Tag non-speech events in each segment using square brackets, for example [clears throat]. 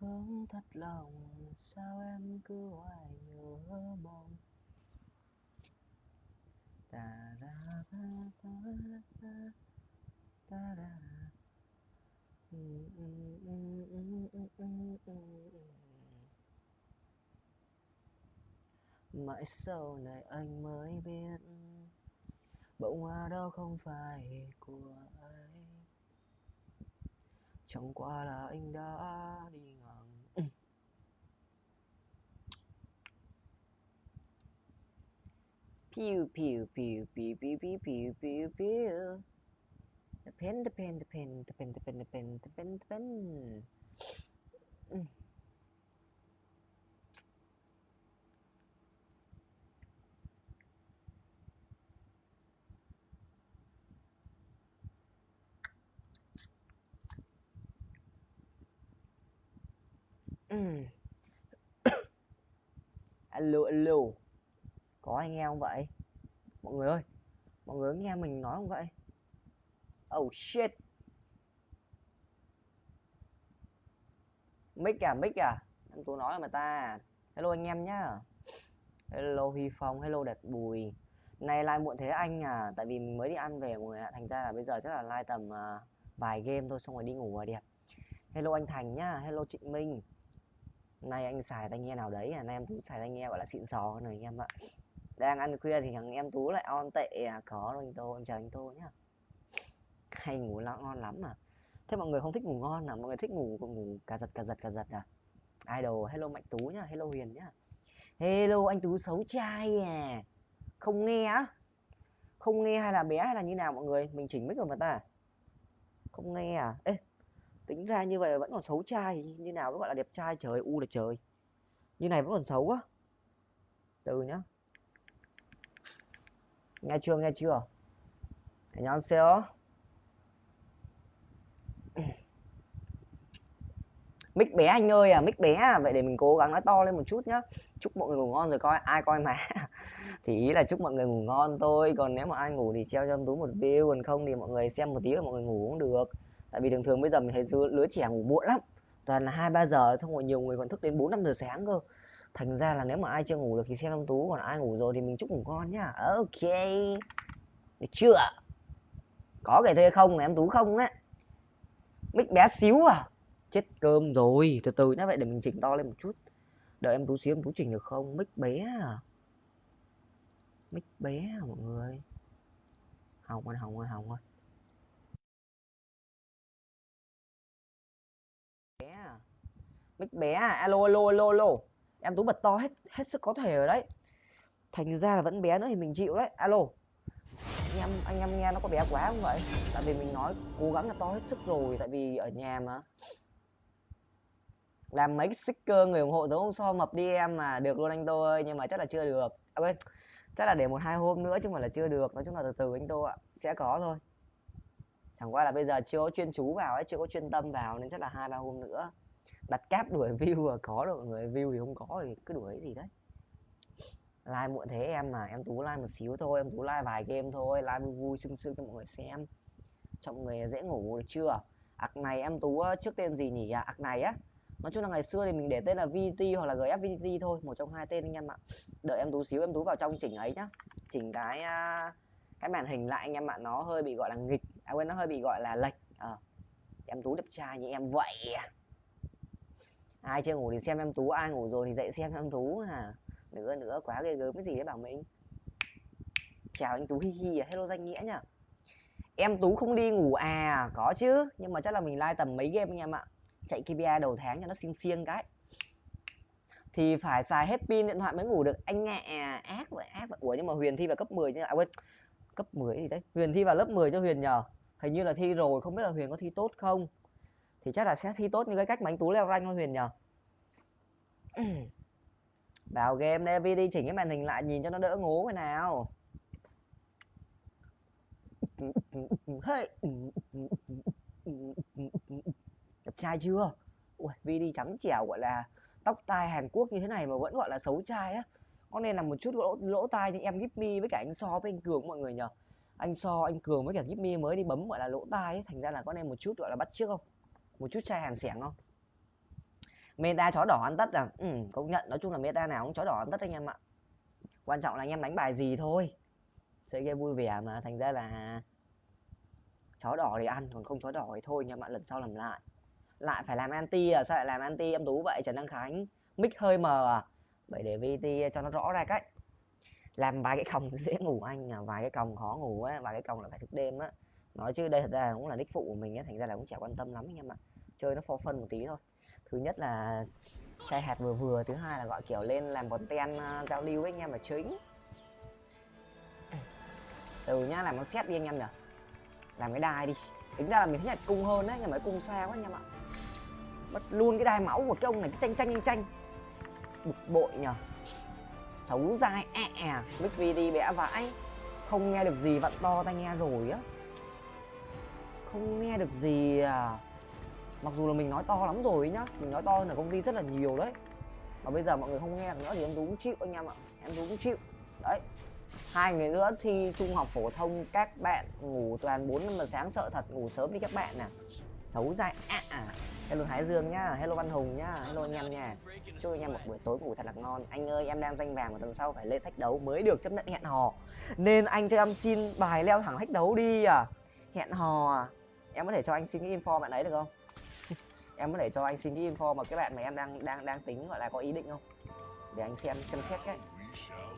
vẫn thật lòng, sao em cứ hoài nhớ mong? Ta ra, ta ta ta ta ra. Ừ, ừ, ừ, Mãi sau này anh mới biết bông hoa đó không phải của 唱过了，应该啊，你昂。Pew pew pew pew pew pew pew，得变得变得变得变得变得变得变得变。Pen, [coughs] alo alo. Có anh nghe không vậy? Mọi người ơi mọi người có nghe mình nói không vậy? Oh shit. Mic à mic à? Em tôi nói mà ta. Hello anh em nhá. Hello huy phong hello đạt bùi. Nay like muộn thế anh à? Tại vì mới đi ăn về mọi người ạ. Thành ra là bây giờ chắc là like tầm uh, vài game thôi xong rồi đi ngủ rồi đẹp hello anh thành nhá. Hello trịnh minh nay anh xài tai nghe nào đấy à? Nay em tú xài tai nghe, gọi là, xịn sò hơn rồi anh em ạ. Đang ăn khuya thì thằng em tú lại on tệ à? Có rồi anh tô em chào anh tô nhá. Hay ngủ lo ngon lắm mà thế mọi người không thích ngủ ngon à? Mọi người thích ngủ ngủ cà giật cà giật cà giật à? Idol, hello mạnh tú nhá, hello huyền nhá. Hello anh tú xấu trai à? Không nghe á? Không nghe hay là bé hay là như nào mọi người? Mình chỉnh mic rồi mà ta. Không nghe à? Ê tính ra như vậy vẫn còn xấu trai, như nào mới gọi là đẹp trai, trời, u là trời. Như này vẫn còn xấu á. Từ nhá. Nghe chưa nghe chưa? Nhắn xéo. Mic bé anh ơi à mic bé à. Vậy để mình cố gắng nói to lên một chút nhá. Chúc mọi người ngủ ngon rồi coi, ai coi mà. [laughs] Thì ý là chúc mọi người ngủ ngon thôi. Còn nếu mà ai ngủ thì treo cho em túi một view. Còn không thì mọi người xem một tí là mọi người ngủ cũng được tại vì thường thường bây giờ mình thấy lứa trẻ ngủ muộn lắm, toàn là hai ba giờ, xong rồi nhiều người còn thức đến bốn năm giờ sáng cơ. Thành ra là nếu mà ai chưa ngủ được thì xem em tú, còn ai ngủ rồi thì mình chúc ngủ ngon nhá. Ok. Được chưa? Có cái thuê không? Em tú không á. Mic bé xíu à. Chết cơm rồi. Từ từ nhá, vậy để mình chỉnh to lên một chút. Đợi em tú xíu, em tú chỉnh được không? Mic bé à. Mic bé à mọi người. Hỏng ơi hỏng ơi hỏng ơi bé à. Mic bé à. Alo alo alo alo. Em tú bật to hết hết sức có thể rồi đấy. Thành ra là vẫn bé nữa thì mình chịu đấy. Alo. Anh em anh em nghe nó có bé quá không vậy? Tại vì mình nói cố gắng là to hết sức rồi tại vì ở nhà mà. Làm mấy sticker người ủng hộ giống ông so mập đi em mà. Được luôn anh tô ơi nhưng mà chắc là chưa được. À ok, chắc là để một hai hôm nữa chứ mà là chưa được. Nói chung là từ từ anh tô ạ. Sẽ có thôi chẳng qua là bây giờ chưa có chuyên chú vào ấy chưa có chuyên tâm vào nên chắc là hai ba hôm nữa. Đặt cáp đuổi [laughs] view và có được mọi người view thì không có thì cứ đuổi gì đấy. Like muộn thế em mà em tú like một xíu thôi em tú like vài game thôi like vui vui sưng sưng cho mọi người xem. Cho mọi người dễ ngủ được chưa? Ạc này em tú trước tên gì nhỉ? À, ạc này á. Nói chung là ngày xưa thì mình để tên là VT hoặc là GF VT thôi một trong hai tên anh em ạ. Đợi em tú xíu em tú vào trong chỉnh ấy nhá. Chỉnh cái cái màn hình lại anh em ạ nó hơi bị gọi là nghịch à quên nó hơi bị gọi là lệch. À, em tú đẹp trai như em vậy. Ai chưa ngủ thì xem em tú ai ngủ rồi thì dậy xem em tú à. Nữa nữa quá ghê gớm cái gì đấy bảo mình. Chào anh tú hi hi à hello danh nghĩa nhá em tú không đi ngủ à? Có chứ nhưng mà chắc là mình like tầm mấy game anh em ạ. Chạy KPI đầu tháng cho nó xiên xiên cái. Thì phải xài hết pin điện thoại mới ngủ được. Anh ngạ à, ác vậy ác vậy. Ủa nhưng mà huyền thi vào cấp 10 chứ à quên cấp 10 gì đấy. Huyền thi vào lớp 10 cho huyền nhờ. Hình như là thi rồi không biết là huyền có thi tốt không? Thì chắc là sẽ thi tốt như cái cách mà anh tú leo rank thôi huyền nhờ. [clears throat] Vào game đây vi đi chỉnh cái màn hình lại nhìn cho nó đỡ ngố cái nào. Hey. đẹp trai chưa? Ui vi đi trắng trẻo gọi là tóc tai hàn quốc như thế này mà vẫn gọi là xấu trai á có nên là một chút lỗ lỗ tai thì em Gipmy với cả anh so với anh cường mọi người nhờ. Anh so anh cường với cả Gipmy mới đi bấm gọi là lỗ tai ấy. Thành ra là có nên một chút gọi là bắt trước không? Một chút chai hàn xẻng không? Meta chó đỏ ăn tất à? Ừ, công nhận. Nói chung là meta nào cũng chó đỏ ăn tất anh em ạ. Quan trọng là anh em đánh bài gì thôi. Chơi game vui vẻ mà. Thành ra là chó đỏ thì ăn còn không chó đỏ thì thôi nhưng mà lần sau làm lại. Lại phải làm anti à? Sao lại làm anti? Em tú vậy trần đăng khánh. Mic hơi mờ à? Vậy để vt ờ, cho nó rõ ra cách làm vài cái còng [laughs] dễ ngủ anh à vài cái còng khó ngủ á vài cái còng là phải thức đêm á. Nói chứ đây thật ra cũng là nick phụ của mình á thành ra là cũng chả quan tâm lắm anh em ạ. Chơi nó for phân một tí thôi. Thứ nhất là chai hạt vừa vừa thứ hai là gọi kiểu lên làm content uh, ờ, giao lưu với anh em là chính. Từ nhá làm con xét đi anh em nhỉ làm cái đai đi. Tính ra là mình thích nhặt cung hơn đấy nhưng mà cung xa quá anh em ạ. Mất luôn cái đai máu của cái ông này cái tranh tranh tranh tranh bực bội nhở xấu dai ẹ à, mic vd bẽ vãi. Không nghe được gì vặn to tai nghe rồi á. Không nghe được gì à. Mặc dù là mình nói to lắm rồi nhá mình nói to hơn ở công ty rất là nhiều đấy. Mà bây giờ mọi người không nghe được nữa thì em tú cũng chịu anh em ạ em tú cũng chịu. Đấy. Hai người nữa thi trung học phổ thông các bạn ngủ toàn bốn năm giờ sáng sợ thật ngủ sớm đi các bạn nè. Xấu dai à, à hello thái dương nhá, hello văn hùng nhá, hello anh em nha. Chúc anh em một buổi tối ngủ thật là ngon. Anh ơi, em đang danh vàng một tuần sau phải lên thách đấu mới được chấp nhận hẹn hò. Nên anh cho em xin bài leo thẳng thách đấu đi à. Hẹn hò à. Em có thể cho anh xin cái info bạn ấy được không? [laughs] Em có thể cho anh xin cái info mà cái bạn mà em đang đang đang tính gọi là có ý định không? Để anh xem xem xét cái.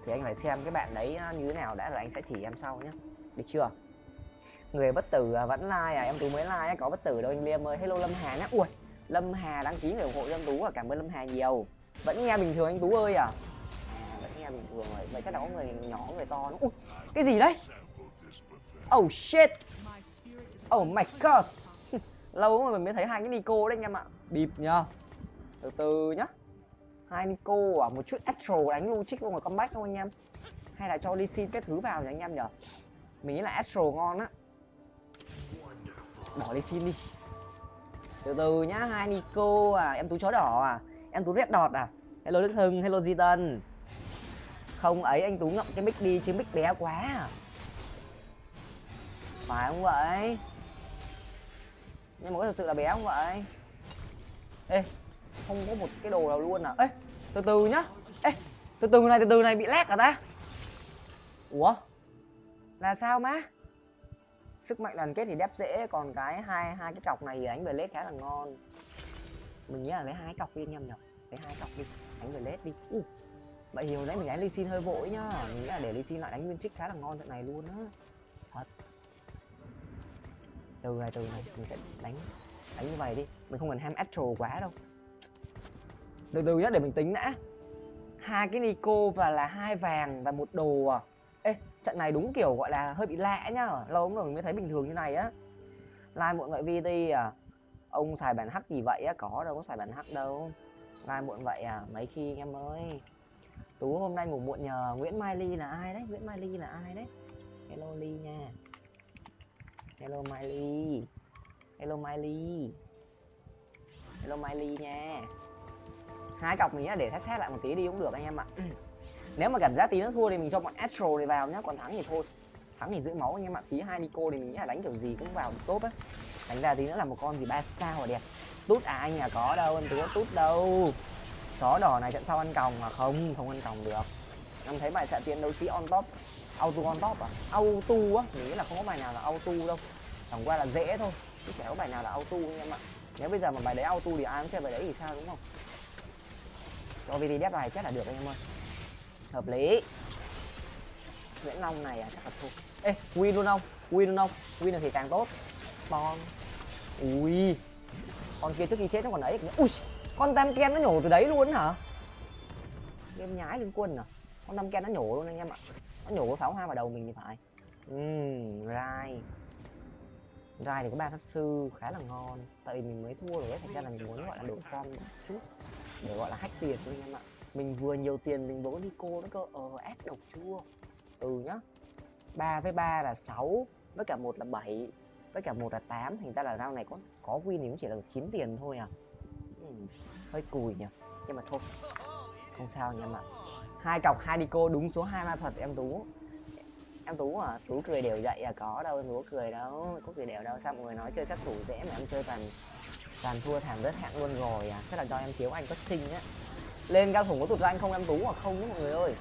Thì anh phải xem cái bạn đấy như thế nào đã, rồi anh sẽ chỉ em sau nhé được chưa? Người bất tử à, vẫn like à em tú mới like có bất tử đâu anh liêm ơi. Hello lâm hà nhá. Ui lâm hà đăng ký người ủng hộ cho em tú à cảm ơn lâm hà nhiều. Vẫn nghe bình thường anh tú ơi à, à vẫn nghe bình thường rồi vậy chắc là có người nhỏ người to nữa. Ui cái gì đấy? Oh shit. Oh my god. [laughs] Lâu mà mình mới thấy hai cái nico đấy anh em ạ. Bịp nhá. Từ từ nhá. Hai nico à một chút astro đánh luôn chích luôn rồi comeback không anh em. Hay là cho ly xin cái thứ vào nhỉ anh em nhở mình nghĩ là astro ngon á đỏ lên xin đi. Từ từ nhá, hai nico à em tú chó đỏ à em tú red đọt à. Hello đức hưng, hello di tân. Không ấy, anh tú ngậm cái mic đi chứ mic bé quá à. Phải không vậy? Nhưng mà có thực sự là bé không vậy? Ê, không có một cái đồ nào luôn à. Ê, từ từ nhá. Ê, từ từ này, từ từ này, bị lag à ta? Ủa? Là sao má? Sức mạnh đoàn kết thì đép dễ. Còn cái hai hai cái cọc này thì đánh về lết khá là ngon. Mình nghĩ là lấy hai cọc đi anh em nhở lấy hai cọc đi, đánh về lết đi. Uh. vậy thì hồi nãy mình đánh ly xin hơi vội nhá. Mình nghĩ là để ly xin lại đánh nguyên trích khá là ngon trận này luôn á. Thật. Từ này từ này, mình sẽ đánh đánh như vậy đi. Mình không cần ham astro quá đâu. Từ từ nhá, để mình tính đã. Hai cái nico và là hai vàng và một đồ à. Ê trận này đúng kiểu gọi là hơi bị lạ nhá, lâu lắm rồi mình mới thấy bình thường như này á. Lai muộn vậy vt à ông xài bản hắc gì vậy á? Có đâu, có xài bản hắc đâu. Lai muộn vậy à mấy khi em ơi. Tú hôm nay ngủ muộn nhờ, nguyễn mai ly là ai đấy? Nguyễn mai ly là ai đấy? Hello ly nha. Hello Mai Ly. Hello Mai Ly. Hello Mai Ly nha. Hai cọc mình để test xét lại một tí đi cũng được anh em ạ nếu mà cảm giác tí nó thua thì mình cho bọn astro này vào nhá, còn thắng thì thôi. Thắng thì giữ máu anh em ạ tí hai nico thì mình nghĩ là đánh kiểu gì cũng vào tốt á. Đánh ra tí nữa là một con gì ba sao mà đẹp. Tút à anh à có đâu, anh có tút đâu. Chó đỏ này trận sau ăn còng mà không không ăn còng được. Em thấy bài xạ tiến đấu sĩ on top, auto on top à? Auto á, mình nghĩ là không có bài nào là auto đâu. Chẳng qua là dễ thôi, chứ chả có bài nào là auto anh em ạ. Nếu bây giờ mà bài đấy auto thì ai cũng chơi bài đấy thì sao đúng không? Cho vd đép bài chắc là được anh em ơi hợp lý. Nguyễn long này à chắc là thua. Ê, win luôn không? Win luôn không? Win được thì càng tốt. Bon. Ui. Con kia trước khi chết nó còn ấy ui, con tam ken nó nhổ từ đấy luôn hả? Game nhái liên quân à? Con tam ken nó nhổ luôn anh em ạ. Nó nhổ pháo hoa vào đầu mình thì phải. Ừm, rai. Rai thì có ba pháp sư, khá là ngon. Tại vì mình mới thua rồi đấy thành ra là mình muốn gọi là đổi form một chút. Để gọi là hack tiền thôi anh em ạ mình vừa nhiều tiền mình vừa đi cô nó cơ. Ờ ép độc chua ừ nhá. 3 với 3 là 6 với cả một là 7 với cả một là 8 thành ra là round này có có win thì cũng chỉ là 9 tiền thôi à. Ừ, hơi cùi nhỉ. Nhưng mà thôi không sao nha mà hai cọc hai đi cô đúng số hai ma thuật em tú. Em tú à tú cười đều dậy à có đâu em tú cười đâu có cười đều đâu. Sao mọi người nói chơi sát thủ dễ mà em chơi toàn toàn thua thảm rất hạng luôn rồi à. Chắc là do em thiếu anh có sinh á lên cao thủ có tụt ra anh không, em tú hoặc không nhé mọi người ơi.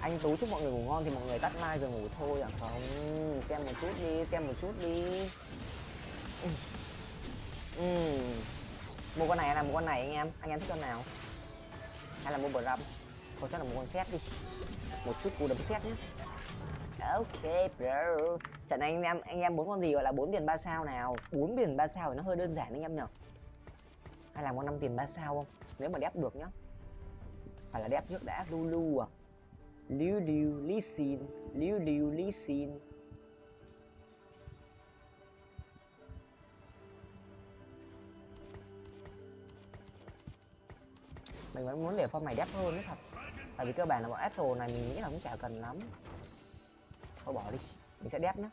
Anh tú chúc mọi người ngủ ngon thì mọi người tắt like rồi ngủ thôi à? Không, xem một chút đi, xem một chút đi. Ừ. Ừ. mua con này hay là mua con này anh em? Anh em thích con nào? Hay là mua bờ râm thôi chắc là mua con xét đi. Một chút cú đấm xét nhé ok, bro. Trận này anh em anh em bốn con gì gọi là bốn tiền ba sao nào? Bốn tiền ba sao thì nó hơi đơn giản anh em nhở? Hay là con năm tiền ba sao không? Nếu mà đép được nhá phải là đẹp trước đã lulu à? Liu liu li xin, liu liu li xin. Mình vẫn muốn để form này đẹp hơn đấy thật. Tại vì cơ bản là bọn Astro này mình nghĩ là cũng chả cần lắm. Thôi bỏ đi, mình sẽ đép nhé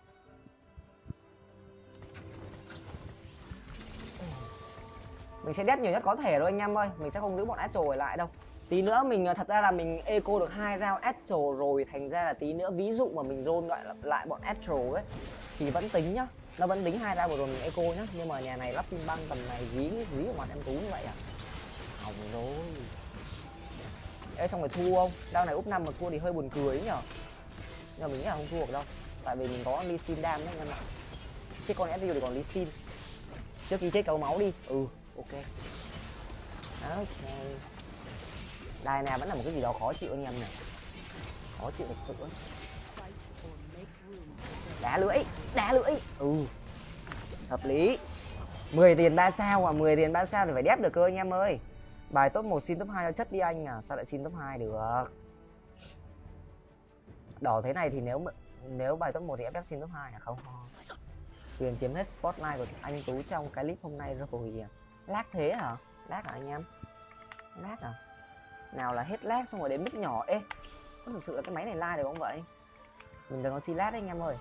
mình sẽ đép nhiều nhất có thể thôi anh em ơi. Mình sẽ không giữ bọn Astro ở lại đâu tí nữa mình ờ, thật ra là mình eco được hai round Astro rồi thành ra là tí nữa ví dụ mà mình roll lại lại bọn Astro ấy thì vẫn tính nhá. Nó vẫn tính hai round vừa rồi mình eco nhá. Nhưng mà nhà này lắp pin băng tầm này dí dí của mặt em tú như vậy à? Hỏng rồi. Ê xong rồi thua không? Đao này úp năm mà thua thì hơi buồn cười ấy nhở? Nhưng mà mình nghĩ là không thua được đâu. Tại vì mình có Lee Sin đam đấy anh em ạ. Chết con SU thì còn Lee Sin. Trước khi chết cấu máu đi. Ừ ok. Ok Đài này vẫn là một cái gì đó khó chịu anh em này Khó chịu thật sự. Đá lưỡi Đá lưỡi. Ừ Hợp lý. 10 tiền 3 sao à? 10 tiền 3 sao thì phải đép được cơ anh em ơi. Bài top 1 xin top 2 cho chất đi anh à. Sao lại xin top 2 được? Đỏ thế này thì nếu nếu bài top 1 thì FF xin top 2 à? Không Quyền chiếm hết spotlight của anh Tú trong cái clip hôm nay rồi. Lag thế hả? Lag hả anh em? Lag à? Nào là hết lag xong rồi đến mức nhỏ. Ê, Có thực sự là cái máy này like được không vậy? Mình đừng nó xin lát đấy, anh em ơi.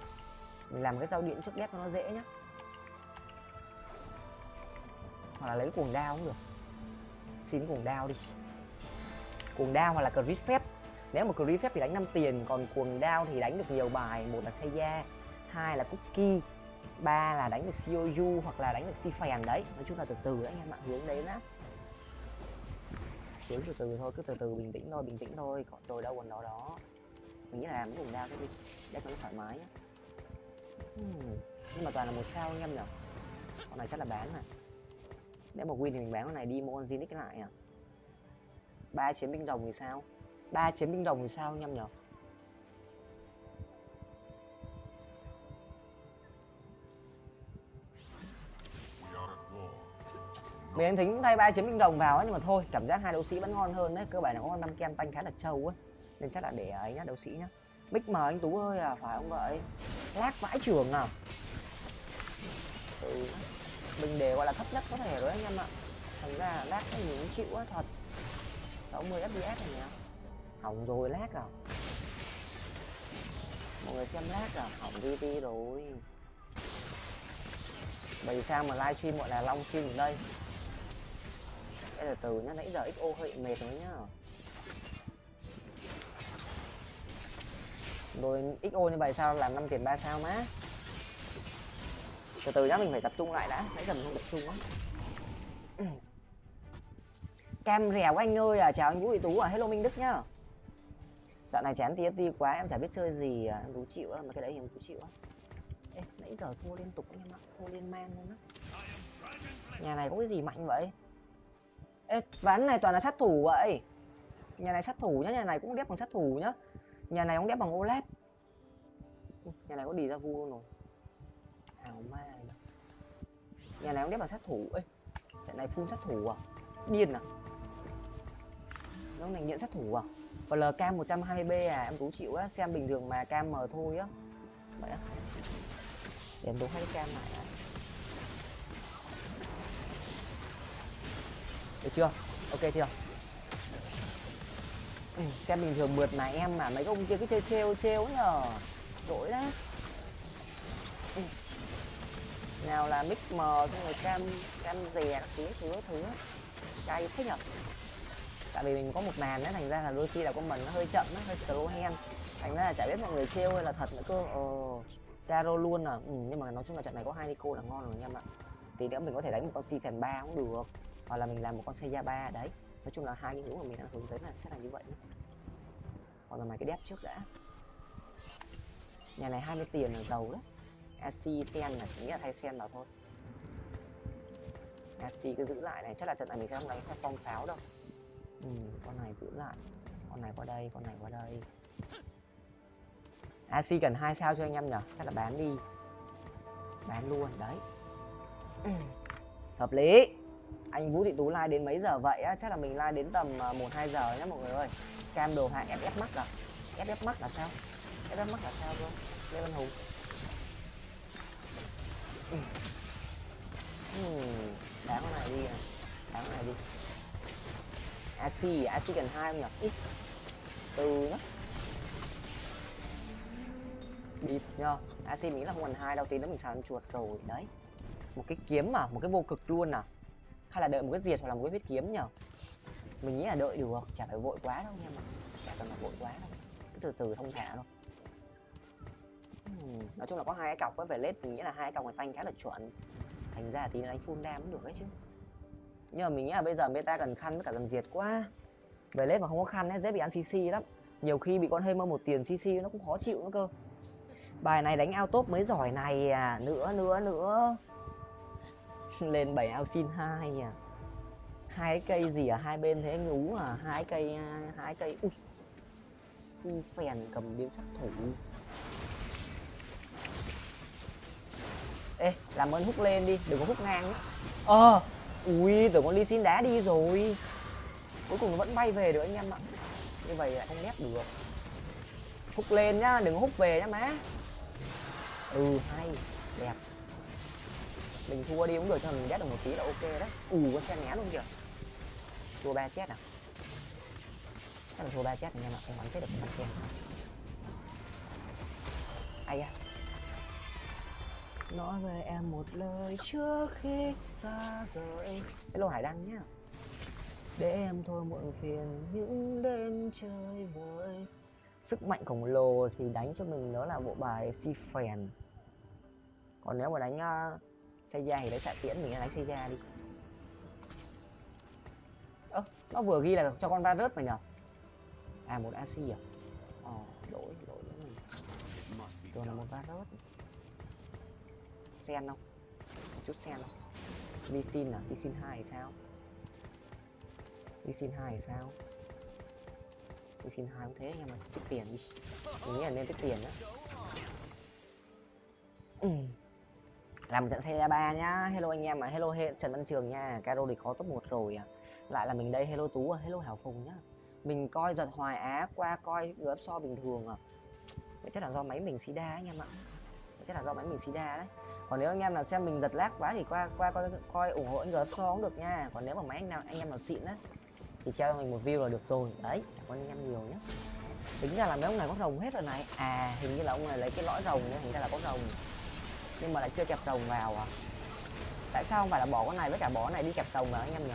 Mình làm cái giao điện trước ghép cho nó dễ nhá. Hoặc là lấy cuồng đao cũng được. Xin cuồng đao đi. Cuồng đao hoặc là crit phép. Nếu mà crit phép thì đánh 5 tiền, còn cuồng đao thì đánh được nhiều bài. Một là Seiya, hai là cookie, ba là đánh được COU hoặc là đánh được si phèn đấy. Nói chung là từ từ đấy, anh em ạ. Hướng đến á hướng từ từ thôi, cứ từ từ, bình tĩnh thôi, bình tĩnh thôi, còn rồi đâu còn đó đó. Mình nghĩ là làm vùng đao cái đi để cho nó thoải mái nhá hmm. nhưng mà toàn là một sao anh em nhỉ? Con này chắc là bán này để mà win thì mình bán con này đi, mua con Zinix lại à? Ba chiến binh đồng thì sao? Ba chiến binh đồng thì sao anh em nhở mình anh tính thay ba chiến binh đồng vào ấy, nhưng mà thôi, cảm giác hai đấu sĩ vẫn ngon hơn đấy. Cơ bản là có con năm ken tanh khá là trâu ấy. Nên chắc là để à, ấy nhá, đấu sĩ nhá. Mic mờ anh tú ơi à phải không vậy? Lát vãi trường à? Ừ mình để gọi là thấp nhất có thể rồi anh em ạ. Thành ra lát cái gì cũng chịu á, thật. 60 fps này nhỉ hỏng rồi, lát à? Mọi người xem lát à? Hỏng vt rồi. Bởi sao mà livestream gọi là long stream ở đây. Ê, là từ nhá nãy giờ xo hơi mệt rồi nhá. Rồi xo như vậy sao? Làm năm tiền ba sao má. Từ từ nhá mình phải tập trung lại đã. Nãy giờ mình không tập trung lắm. cam rèo anh ơi à chào anh vũ thị tú à hello minh đức nhá. Dạo này chán TFT quá em chả biết chơi gì à. em đủ chịu á mà cái đấy em tú chịu á. Ê, nãy giờ thua liên tục anh em ạ thua liên man luôn á. Nhà này có cái gì mạnh vậy? Ê, ván này toàn là sát thủ vậy. Nhà này sát thủ nhá nhà này cũng đép bằng sát thủ nhá. Nhà này cũng đép bằng oled nhà này có đi ra vu luôn rồi. Ảo ma nhà này cũng đép bằng sát thủ. Ấy trận này phun sát thủ à? Điên à? Nó này nghiện sát thủ à? Và lk 120 b à? Em cũng chịu á xem bình thường mà cam mờ thôi á. Vậy á. Để em đố hai cam lại à. Được chưa? Ok chưa ừ, xem bình thường mượt mà em mà mấy ông kia cứ chơi trêu trêu nhờ. Đổi đấy ừ. Nào là mic mờ xong rồi cam cam dè thứ thứ thứ. Cay thế nhở tại vì mình có một màn đấy, thành ra là đôi khi là con mình nó hơi chậm nó hơi slow hand thành ra là chả biết mọi người trêu hay là thật nữa cơ. Ờ Zaro luôn à. Ừ, nhưng mà nói chung là trận này có hai nico là ngon rồi anh em ạ tí nữa mình có thể đánh một con si phèn ba cũng được hoặc là mình làm một con xe ba đấy. Nói chung là hai những hướng mà mình đang hướng tới là sẽ là như vậy còn là mày cái đép trước đã. Nhà này 20 tiền là giàu đấy AC sen là chỉ nghĩ là thay sen vào thôi. AC cứ giữ lại này. Chắc là trận này mình sẽ không đánh theo phong pháo đâu. Ừ, con này giữ lại. Con này qua đây con này qua đây. AC cần hai sao cho anh em nhở chắc là bán đi. Bán luôn đấy. Ừ. Hợp lý anh Vũ Thị Tú like đến mấy giờ vậy á? Chắc là mình like đến tầm à, một, hai giờ nhé mọi người ơi. Cam đồ hạ FF Max à? FF Max là sao? FF Max là sao cơ Lê Văn Hùng. Ừ. ừ đá con này đi à. Đá con này đi. AC AC cần hai không nhỉ? Ít. Từ nhá. Bịp nhá AC nghĩ là không cần hai đâu, tí nữa mình sàn chuột rồi. Đấy. Một cái kiếm mà, một cái vô cực luôn à hay là đợi một cái diệt hoặc là một cái huyết kiếm nhở mình nghĩ là đợi được, chả phải vội quá đâu nha mà chả cần phải vội quá đâu. Cứ từ từ thông thả thôi. Nói chung là có hai cái cọc với về lết mình nghĩ là hai cọc người tanh khá là chuẩn. Thành ra tí đánh full đam cũng được đấy chứ. Nhưng mà mình nghĩ là bây giờ meta cần khăn với cả cần diệt quá. Về lết mà không có khăn ấy, dễ bị ăn cc lắm. Nhiều khi bị con hơi mơ một tiền cc nó cũng khó chịu nữa cơ. Bài này đánh ao top mới giỏi này à. Nữa nữa nữa. [laughs] lên bảy ao xin hai à. Hai cây gì ở hai bên thế ngú à? Hai cây à, hai cây, ui. Su phèn cầm biến sắc thủ. Ê, làm ơn hút lên đi, đừng có hút ngang nhé ờ ui, tưởng con ly xin đá đi rồi. Cuối cùng nó vẫn bay về được anh em ạ. Như vậy lại không nét được. Hút lên nhá, đừng có hút về nhá má. Ừ hay mình thua đi cũng được cho mình ghét được một tí là ok đấy. Ù có xe né luôn kìa. Thua ba chết à? Chắc là thua ba chết anh em ạ em bắn chết được con ken ai da. Nói với em một lời trước khi xa rời. Hello hải đăng nhá. Để em thôi muộn phiền những đêm chơi vơi. Sức mạnh khổng lồ thì đánh cho mình đó là bộ bài si phèn còn nếu mà đánh uh, xe da thì lấy xạ tiễn, mình đánh xe da đi. Ơ, nó vừa ghi là cho con virus mà nhở à một ac à? Ờ lỗi lỗi nữa mình rồi là một virus sen không? Một chút sen không? Đi xin à? Đi xin hai thì sao? Đi xin hai thì sao? Đi xin hai cũng thế, nhưng mà tích tiền đi. Mình nghĩ là nên tích tiền đó ừ làm trận xe ba nhá. Hello anh em mà hello he, trần văn trường nha. Caro thì có top 1 rồi à lại là mình đây hello tú à hello hảo phùng nhá. Mình coi giật hoài á qua coi gấp so bình thường à vậy chắc là do máy mình sida anh em ạ. Chắc là do máy mình sida đấy. Còn nếu anh em nào xem mình giật lag quá thì qua qua coi coi ủng hộ anh gấp so cũng được nha. Còn nếu mà máy anh nào anh em nào xịn á thì cho mình một view là được rồi. Đấy cảm ơn anh em nhiều nhé tính ra là mấy ông này có rồng hết rồi này. À hình như là ông này lấy cái lõi rồng nên thành ra là có rồng nhưng mà lại chưa kẹp rồng vào à? Tại sao không phải là bỏ con này với cả bỏ này đi kẹp rồng vào anh em nhỉ?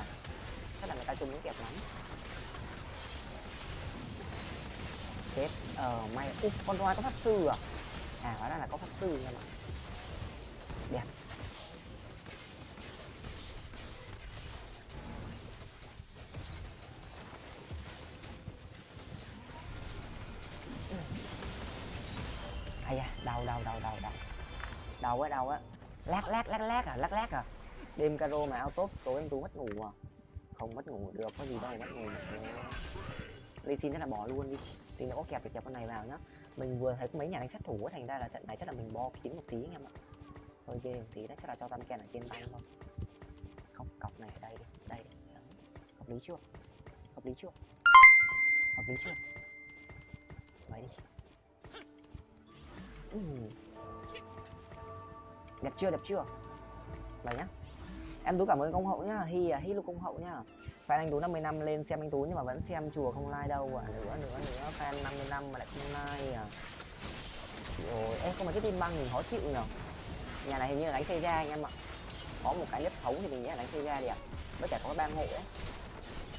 Chắc là người ta chung muốn kẹp lắm. Chết ờ may úp con roi có pháp sư à? À hóa ra là có pháp sư nha mà đẹp. Ai à đau đau đau đau đau đầu á đầu á. Lát lát lát lát à lát lát à. Đêm caro mà auto tốt, tối em tú mất ngủ à. Không mất ngủ được, có gì đâu mất ngủ. Ly xin là bỏ luôn đi. Thì nó có kẹp được kẹp con này vào nhá. Mình vừa thấy có mấy nhà đánh sát thủ thành ra là trận này chắc là mình bo kín một tí anh em ạ. Hơi ghê một tí đó chắc là cho tam ken ở trên tay không không cọc này ở đây đi, đây. Hợp lý chưa? Hợp lý chưa? Hợp lý chưa? Vậy đi. Ừ đẹp chưa đẹp chưa? Vậy nhá, em tú cảm ơn công hậu nhá. Hi à hi luôn công hậu nhá. Fan anh tú 50 năm lên xem anh tú nhưng mà vẫn xem chùa không like đâu à nữa nữa nữa, fan 50 năm mà lại không like à. Rồi em không mà cái tim băng mình khó chịu nhở. Nhà này hình như là đánh xây ra anh em ạ. Có một cái nhất thấu thì mình nghĩ là đánh xây ra đi ạ. Với cả có ba hộ ấy.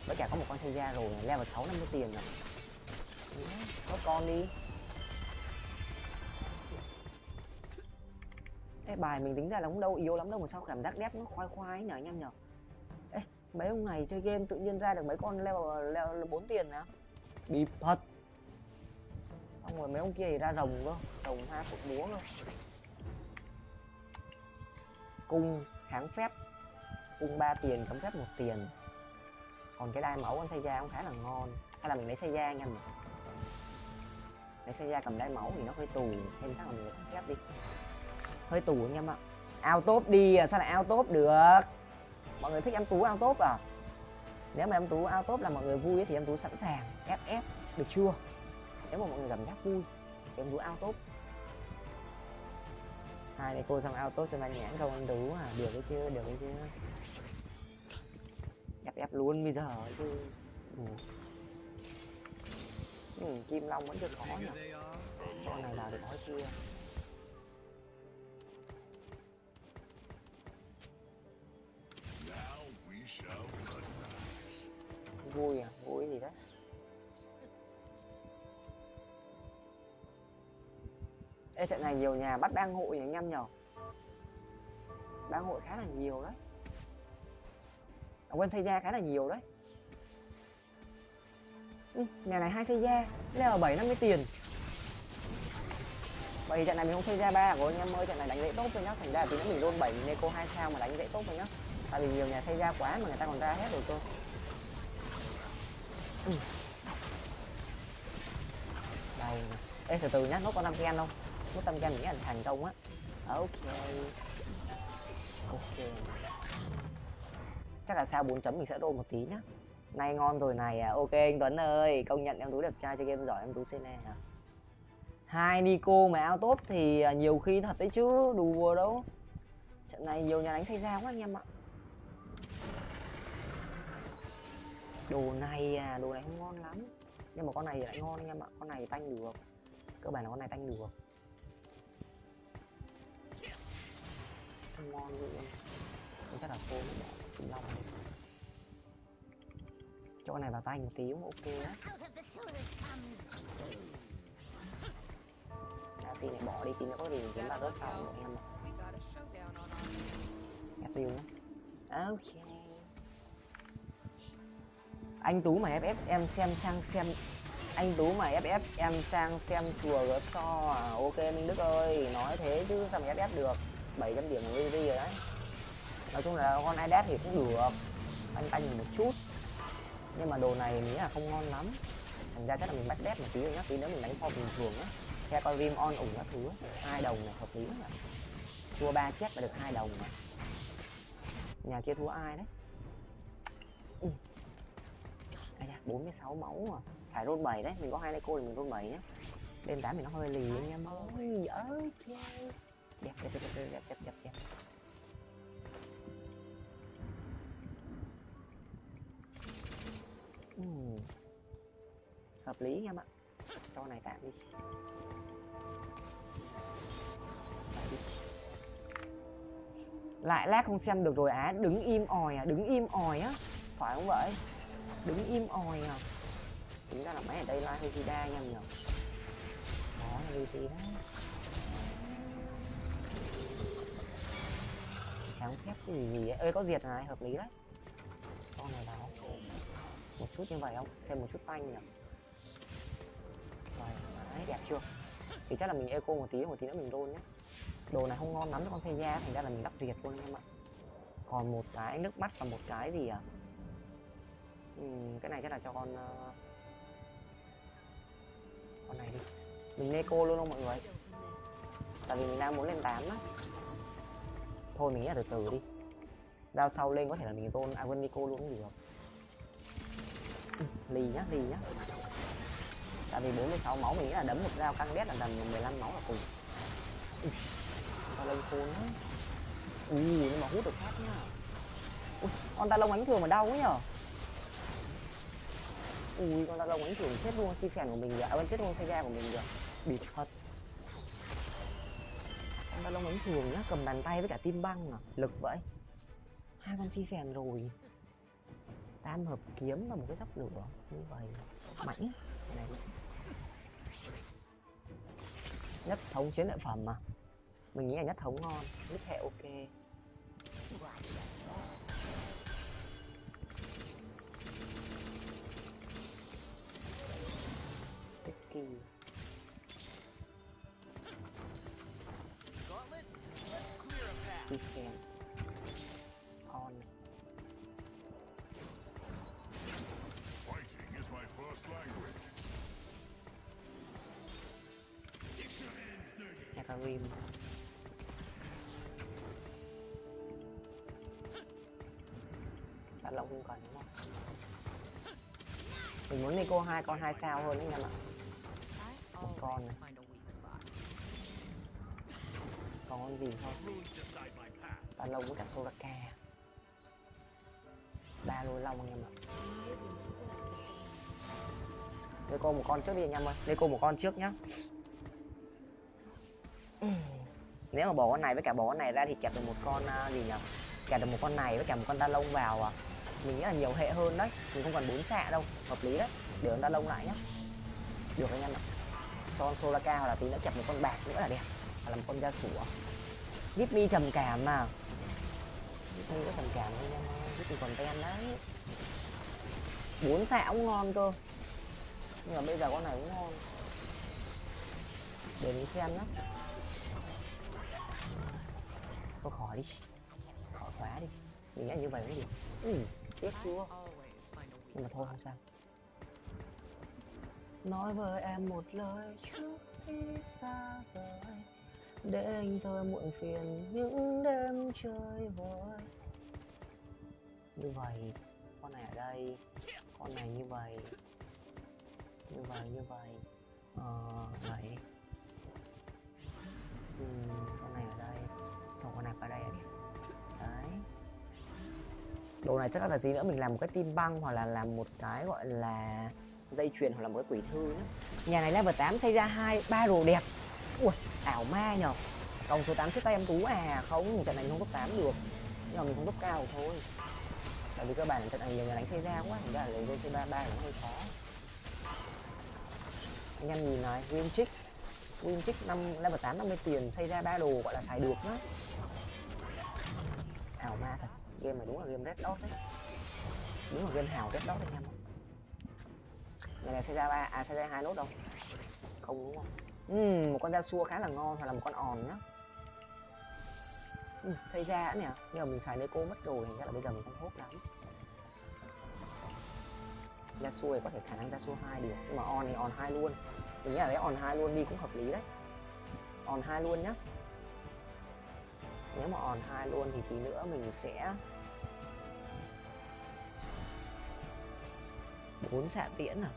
Với cả có một con xây ra rồi, level sáu năm mươi tiền rồi. Có con đi. Ê, bài mình tính ra là cũng đâu yếu lắm đâu mà sao cảm giác đép nó khoai khoai nhở anh em nhở? Ê, mấy ông này chơi game tự nhiên ra được mấy con leo leo bốn tiền nè bị thật. Xong rồi mấy ông kia thì ra rồng cơ rồng hai cục búa cơ. Cung kháng phép. Cung ba tiền cấm phép một tiền. Còn cái đai máu con xây da cũng khá là ngon. Hay là mình lấy xây da anh em nhỉ lấy xây da cầm đai máu thì nó hơi tù thêm chắc là mình lấy cấm phép đi hơi tù anh em ạ. Ao top đi à sao lại ao top được? Mọi người thích em tú ao top à? Nếu mà em tú ao top là mọi người vui ấy, thì em tú sẵn sàng ff được chưa? Nếu mà mọi người cảm giác vui thì em tú ao top hai này cô xong ao top cho bạn nhãn không em tú à được cái chưa được cái chưa ép ép luôn bây giờ chứ. Ừ. Ừ, kim long vẫn chưa có nhỉ con này vào được có chưa vui à? Vui gì đó. Ê trận này nhiều nhà bắt đang hội nhỉ anh em nhở? Đang hội khá là nhiều đấy. À, quên xây da khá là nhiều đấy. Ừ, nhà này hai xây da level bảy năm mươi tiền. Vì trận này mình không xây da ba của anh em ơi trận này đánh dễ tốt rồi nhá. Thành ra tí nữa mình luôn bảy neko hai sao mà đánh dễ tốt rồi nhá. Tại vì nhiều nhà xây da quá mà người ta còn ra hết rồi cơ ừ. đây ê, từ từ nhá, nốt con năm gen không nốt năm gen mình nghĩ là thành công á. Ok. Ok. Chắc là sao 4 chấm mình sẽ đô một tí nhá. Nay ngon rồi này à. Ok, anh tuấn ơi, công nhận em tú đẹp trai, chơi game giỏi, em tú cne à. Hai nico mà ao tốt thì à, nhiều khi thật đấy chứ, đùa đâu. Trận này nhiều nhà đánh xảy ra quá anh em ạ. Đồ này à đồ này không ngon lắm. Nhưng mà con này lại ngon anh em ạ, con này tanh được. Cơ bản là con này tanh được. Không ngon luôn chắc là khô nó bỏ kim long đi. Cho con này vào tay một tí cũng ok á. Đá xin này bỏ đi, tí nữa có gì kiếm ba rớt sau rồi em ạ. Ép tiêu nhá. Ok anh tú mà ff em xem sang xem. Anh tú mà ff em sang xem chùa gớt so à. Ok, minh đức ơi, nói thế chứ sao mà ff được? 700 điểm của VV rồi đấy. Nói chung là con iDad thì cũng được. Anh tanh một chút. Nhưng mà đồ này nghĩ là không ngon lắm. Thành ra chắc là mình bắt đép một tí rồi nhá. Tí nữa mình đánh kho bình thường á. Theo con rim on ủng các thứ. Hai đồng này, hợp lý mà thua ba chiếc mà được hai đồng mà nhà kia thua ai đấy? Ừ. 46 máu mà phải roll 7 đấy, mình có hai lấy cô thì mình roll 7 nhé đêm 8 mình nó hơi lì anh em ơi dở chơi đẹp đẹp đẹp đẹp đẹp đẹp ừ. hợp lý anh em ạ. Cho này tạm đi. Lại lát không xem được rồi á à. đứng im ỏi à đứng im ỏi á. Phải không vậy? Đứng im ồi à. Tính ra là máy ở đây lai hơi đa anh em nhỉ đó, là gì đó. Kháng phép cái gì gì ấy ơi có diệt này, hợp lý đấy. Con này đó một chút như vậy không? Thêm một chút tanh nhỉ? Rồi đấy đẹp chưa? Thì chắc là mình eco một tí một tí nữa mình roll nhé. Đồ này không ngon lắm cho con xe da, thành ra là mình lắp diệt luôn em ạ. Còn một cái nước mắt và một cái gì à? Ừ, cái này chắc là cho con uh... con này đi. Mình neko luôn không mọi người? Tại vì mình đang muốn lên 8 á. Thôi mình nghĩ là từ từ đi. Giao sau lên có thể là mình roll à nico luôn cũng được ừ, lì nhá lì nhá. Tại vì 46 máu mình nghĩ là đấm một dao căng đét là tầm 15 máu là cùng. Ta lông khôn á ui nhưng mà hút được khác nhá. Ui con ta lông ánh thường mà đau quá nhở? Ui con ta lông ánh thường chết luôn si phèn của mình rồi, à chết luôn xe ga của mình rồi, bị thật. Con ta lông ánh thường nhá cầm bàn tay với cả tim băng à. Lực vậy. Hai con chi phèn rồi. Tam hợp kiếm và một cái dốc lửa như vậy. Mạnh. Này. Nhất thống chiến lợi phẩm mà. Mình nghĩ là nhất thống ngon. Nhất hệ ok. Kỳ Gauntlet, let's clear a path. Weekend On Fighting is my first language. Hecarim Đàn lộng không cần đúng không? Mình muốn Nico hai con hai sao hơn đấy anh em ạ một con này. Còn con gì không? Đàn lông với cả Soraka ba lôi long anh em ạ. Nico một con trước đi anh em ơi. Nico một con trước nhá. Nếu mà bỏ con này với cả bỏ con này ra thì kẹp được một con à, gì nhỉ Kẹp được một con này với cả một con đa lông vào à. Mình nghĩ là nhiều hệ hơn đấy. Mình không cần bốn xạ đâu. Hợp lý đấy. Để con đa lông lại nhá. Được anh em ạ con Soraka hoặc là tí nữa kẹp một con bạc nữa là đẹp. Hoặc là một con da sủa. Give me trầm cảm mà. Give có trầm cảm anh em ơi Give còn ten đấy. Bốn xạ cũng ngon cơ. Nhưng mà bây giờ con này cũng ngon. Để mình xem lắm thôi khỏi đi. Khỏi khóa đi. Mình nghĩ như vậy mới được. Ừ, tiếc chưa? Nhưng mà thôi không sao nói với em một lời trước khi xa rời để anh thôi muộn phiền những đêm chơi vơi. Như vậy con này ở đây con này như vậy như vậy như vậy. Ờ vậy. Ừ, con này ở đây. Xong con này ở đây à đấy. Đồ này chắc là tí nữa? Mình làm một cái tim băng hoặc là làm một cái gọi là dây chuyền hoặc là một cái quỷ thư nhé nhà này level 8 xây ra hai, ba đồ đẹp. Ui, ảo ma nhờ cộng số 8 trước tay em tú à. Không, trận này không top 8 được. Nhưng mà mình không top cao thôi. Tại vì các bạn trận này nhiều người đánh xây ra quá, thành ra lấy lên c 33 nó hơi khó. Anh em nhìn này, win trick win trick năm, level 8 50 tiền, xây ra ba đồ gọi là xài được đó ảo ma thật. Game này đúng là game red dot đấy. Đúng là game hào red dot anh em ạ này xây ra ba. À xây ra hai nốt đâu? Không đúng không? Ừm, một con da xua khá là ngon hoặc là một con òn nhá Ừm, xây ra nè. Nhưng mà mình xài Neko mất rồi thành ra là bây giờ mình không hốt lắm. Da xua thì có thể khả năng da xua hai được nhưng mà on thì on hai luôn. Mình nghĩ là lấy on hai luôn đi cũng hợp lý đấy. On hai luôn nhá. Nếu mà on hai luôn thì tí nữa mình sẽ bốn xạ tiễn à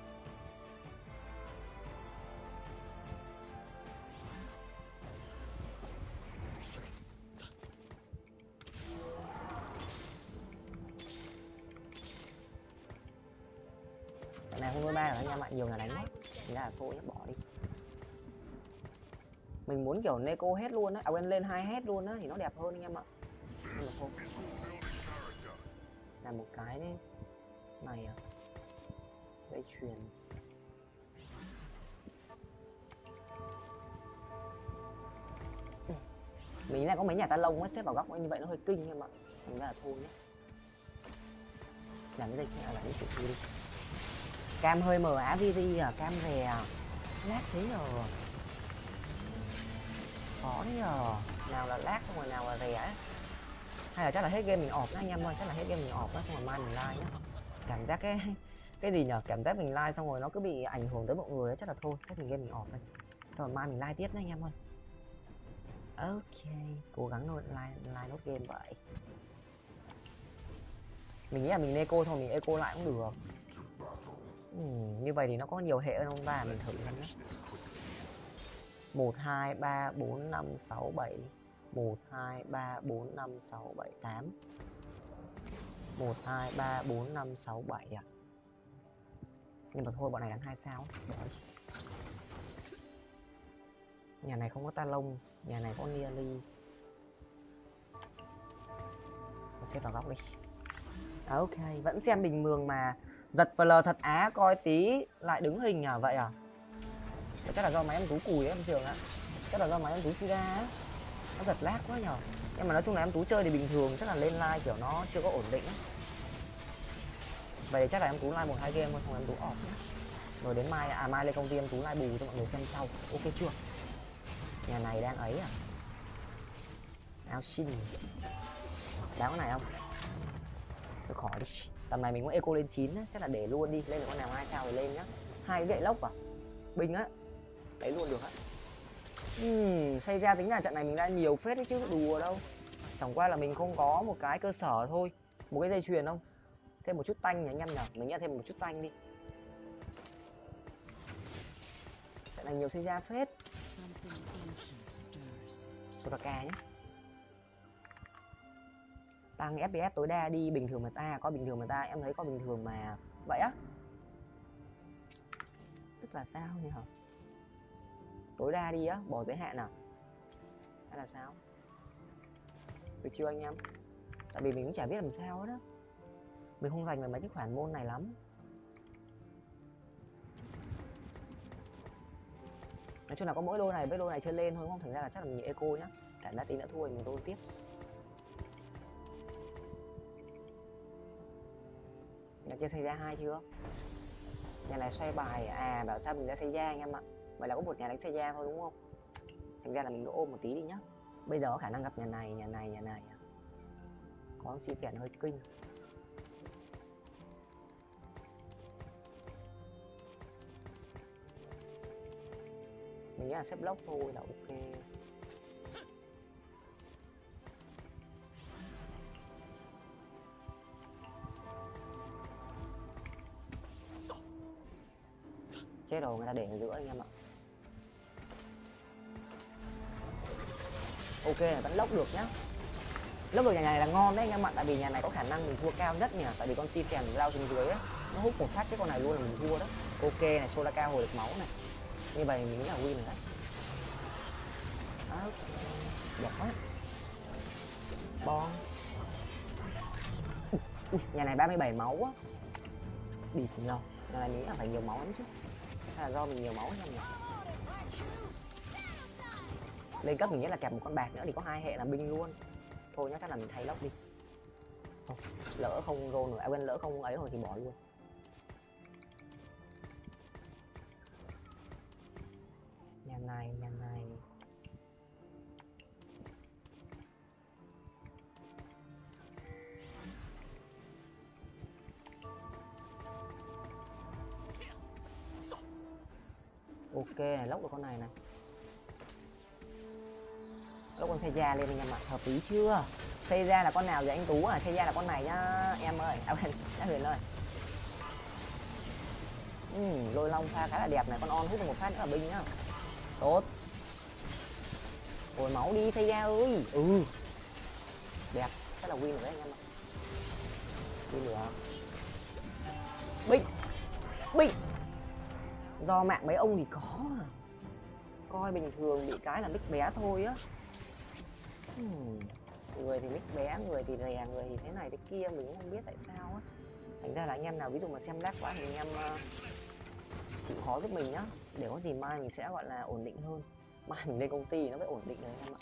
Cái này không nuôi ba rồi nha bạn nhiều người đánh quá Thế là thôi bỏ đi. Mình muốn kiểu Neko hết luôn á, à quên lên hai hết luôn á thì nó đẹp hơn anh em ạ. Nhưng mà thôi. Là một cái đấy. Này à. Dây chuyền. Mình lại có mấy nhà ta lông á xếp vào góc như vậy nó hơi kinh em ạ. Thành ra là thôi nhé làm cái dây chuyền à, làm cái chữ đi cam hơi mờ á viri à cam rè à. lát thế nhờ. Khó nhờ. Nào là lát không rồi, nào là rè hay là chắc là hết game mình ọp đó anh em ơi, chắc là hết game mình ọp đó xong rồi mai mình like nhá. Cảm giác cái cái gì nhở cảm giác mình like xong rồi nó cứ bị ảnh hưởng tới mọi người ấy chắc là thôi, hết mình game mình ọp đây xong rồi mai mình like tiếp nhá anh em ơi. Ok, cố gắng thôi like like nốt game vậy. Mình nghĩ là mình eco thôi, mình eco lại cũng được ừ, như vậy thì nó có nhiều hệ hơn không ta? Mình thử xem nhé một hai ba bốn năm sáu bảy. 1 2 3 4 5 6 7 8 1 2 3 4 5 6 7 à? Nhưng mà thôi bọn này đánh hai sao? Đi. Nhà này không có ta lông Nhà này có nearly Tôi xếp vào góc đi. À, Ok vẫn xem bình mường mà Giật VL thật á, coi tí, lại đứng hình à vậy à? Chắc là do máy em tú cùi ấy, em trường á Chắc là do máy em tú chi ra á nó giật lag quá nhở nhưng mà nói chung là em tú chơi thì bình thường, chắc là lên like kiểu nó chưa có ổn định vậy thì chắc là em tú like một hai game thôi xong em tú off nhá. Rồi đến mai à mai lên công ty em tú like bù cho mọi người xem sau. Ok chưa? Nhà này đang ấy à? Áo xin. Đáo cái này không? Tôi khỏi đi tầm này mình muốn eco lên 9 á chắc là để luôn đi. Lên được con nào hai sao thì lên nhá. Hai cái gậy lốc à? Bình á. Đấy luôn được á. Uhm, xây ra tính là trận này mình đã nhiều phết đấy chứ đùa đâu. Chẳng qua là mình không có một cái cơ sở thôi. Một cái dây chuyền không? Thêm một chút tanh nhỉ anh em nhỉ? Mình nghĩ thêm một chút tanh đi. Trận này nhiều xây ra phết. Something ancient. Soraka nhé tăng FPS tối đa đi, bình thường mà ta có bình thường mà ta, em thấy có bình thường mà. Vậy á. Tức là sao nhỉ? Tối đa đi á, bỏ giới hạn à? Hay là sao? Được chưa anh em? Tại vì mình cũng chả biết làm sao hết á. Mình không dành về mấy cái khoản môn này lắm. Nói chung là có mỗi đôi này, với đôi này chơi lên thôi không? Thành ra là chắc là mình nhị eco nhá. Cả đã tí nữa thua thì mình đôi tiếp. Nhà kia xây ra hai chưa? Nhà này xoay bài à bảo sao mình ra xây ra anh em ạ? Vậy là có một nhà đánh xây ra thôi, đúng không? Thành ra là mình ôm một tí đi nhá. Bây giờ có khả năng gặp nhà này nhà này nhà này. Có si phèn hơi kinh. Mình nghĩ là xếp lốc thôi là ok. Chết rồi người ta để ở giữa anh em ạ. Ok là vẫn lốc được nhá. Lốc được nhà này là ngon đấy anh em ạ tại vì nhà này có khả năng mình thua cao nhất nhỉ tại vì con si phèn lao xuống dưới á nó hút một phát chứ con này luôn là mình thua đó. Ok này solaka hồi được máu này. Như vậy mình nghĩ là win rồi đấy. Đó. Đẹp quá. Bon ui, ui, nhà này 37 máu á. Đi cùng nhau nhà này mình nghĩ là phải nhiều máu lắm chứ hay là do mình nhiều máu hay nhỉ lên cấp mình nghĩ là kèm một con bạc nữa thì có hai hệ là binh luôn. Thôi nhá chắc là mình thay lốc đi. Thôi, lỡ không rô nữa à quên lỡ không ấy rồi thì bỏ luôn. Nhà này nhà này ok này lốc được con này này. Lốc con xe da lên anh em ạ hợp lý chưa? Xây ra là con nào vậy anh tú à? Xây ra là con này nhá em ơi. À quên [laughs] đã huyền ơi. Ừ, lôi long pha khá là đẹp này con on hút được một phát nữa là binh nhá. Tốt. Hồi máu đi xây ra ơi. Ừ. Đẹp rất là win rồi đấy anh em ạ. Win được binh binh do mạng mấy ông thì có à. coi bình thường bị cái là mic bé thôi á. Hmm, người thì mic bé người thì rè người thì thế này thế kia mình cũng không biết tại sao á. Thành ra là anh em nào ví dụ mà xem lag quá thì anh em uh, chịu khó giúp mình nhá. Để có gì mai mình sẽ gọi là ổn định hơn. Mai mình lên công ty nó mới ổn định rồi anh em ạ.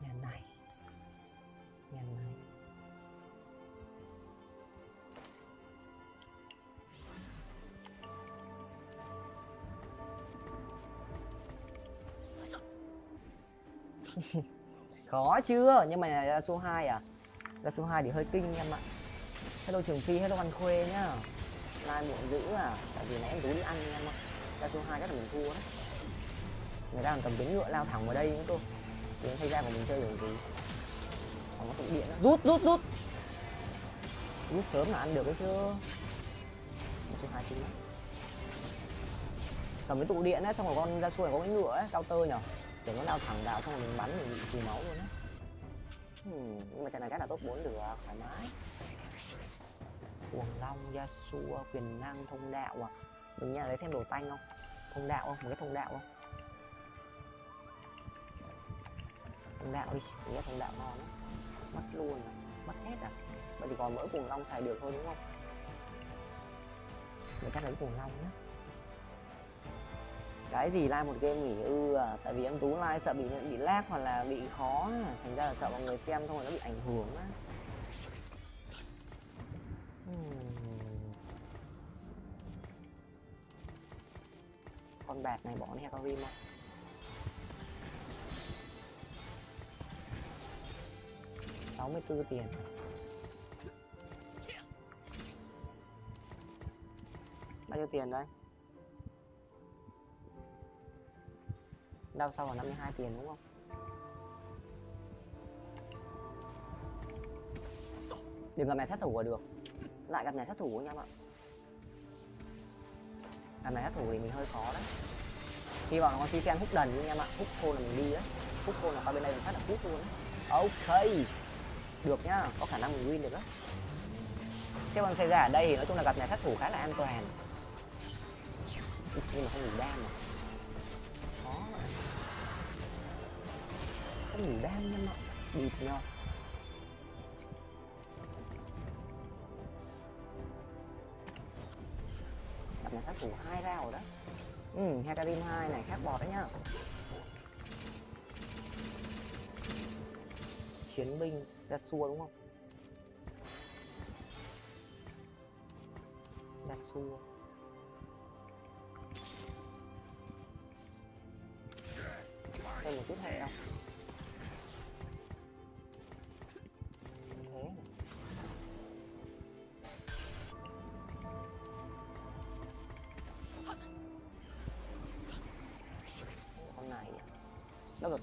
Nhà này. Nhà này khó chưa nhưng mà ra số 2 à? Ra số 2 thì hơi kinh em ạ. Hello trường phi hello văn khuê nhá. Lai muộn dữ à? Tại vì nãy em tú đi ăn em ạ. Ra số 2 chắc là mình thua đấy. Người ta còn cầm tiếng ngựa lao thẳng vào đây nữa cô thì em thấy ra của mình chơi được gì? Còn có tụ điện đó. rút rút rút. Rút sớm là ăn được đấy chứ. Số 2 kinh cầm cái tụ điện ấy xong rồi con ra xuôi có cái ngựa ấy, cao tơ nhở? Để nó lao thẳng vào xong rồi mình bắn mình bị trừ máu luôn á. Hmm, nhưng mà trận này chắc là top 4 được thoải mái. Cuồng long yasuo quyền năng thông đạo à? Mình nghe lấy thêm đồ tanh không? Thông đạo không? Một cái thông đạo không? Thông đạo đi mình thông đạo ngon á mất luôn à? Mất hết à? Vậy thì còn mỗi cuồng long xài được thôi đúng không? Mình chắc lấy cuồng long nhá cái gì like một game nghỉ ư à? Tại vì em tú like sợ bị bị lag hoặc là bị khó à? thành ra là sợ mọi người xem không rồi nó bị ảnh hưởng á. Hmm. Con bạc này bỏ đi hecarim không? Sáu mươi bốn tiền. Bao nhiêu tiền đấy đau sau là 52 tiền đúng không? Đừng gặp nhà sát thủ là được. Lại gặp nhà sát thủ anh em ạ gặp nhà sát thủ thì mình hơi khó đấy. Hy vọng là con Titan hút đần đi anh em ạ hút khô là mình đi đấy. Hút khô là qua bên đây mình phát là hút luôn đấy. Ok. Được nhá. Có khả năng mình win được đó cái con xe ở đây thì nói chung là gặp nhà sát thủ khá là an toàn. Nhưng mà không đủ đam mà. Không đủ đam nhưng mà bịt nhau. Gặp nhà khác thủ hai ra rồi đó. Ừ hecarim hai này khác bọt đấy nhá. Chiến binh ra xua đúng không? Ra xua. Thêm một chút hệ không?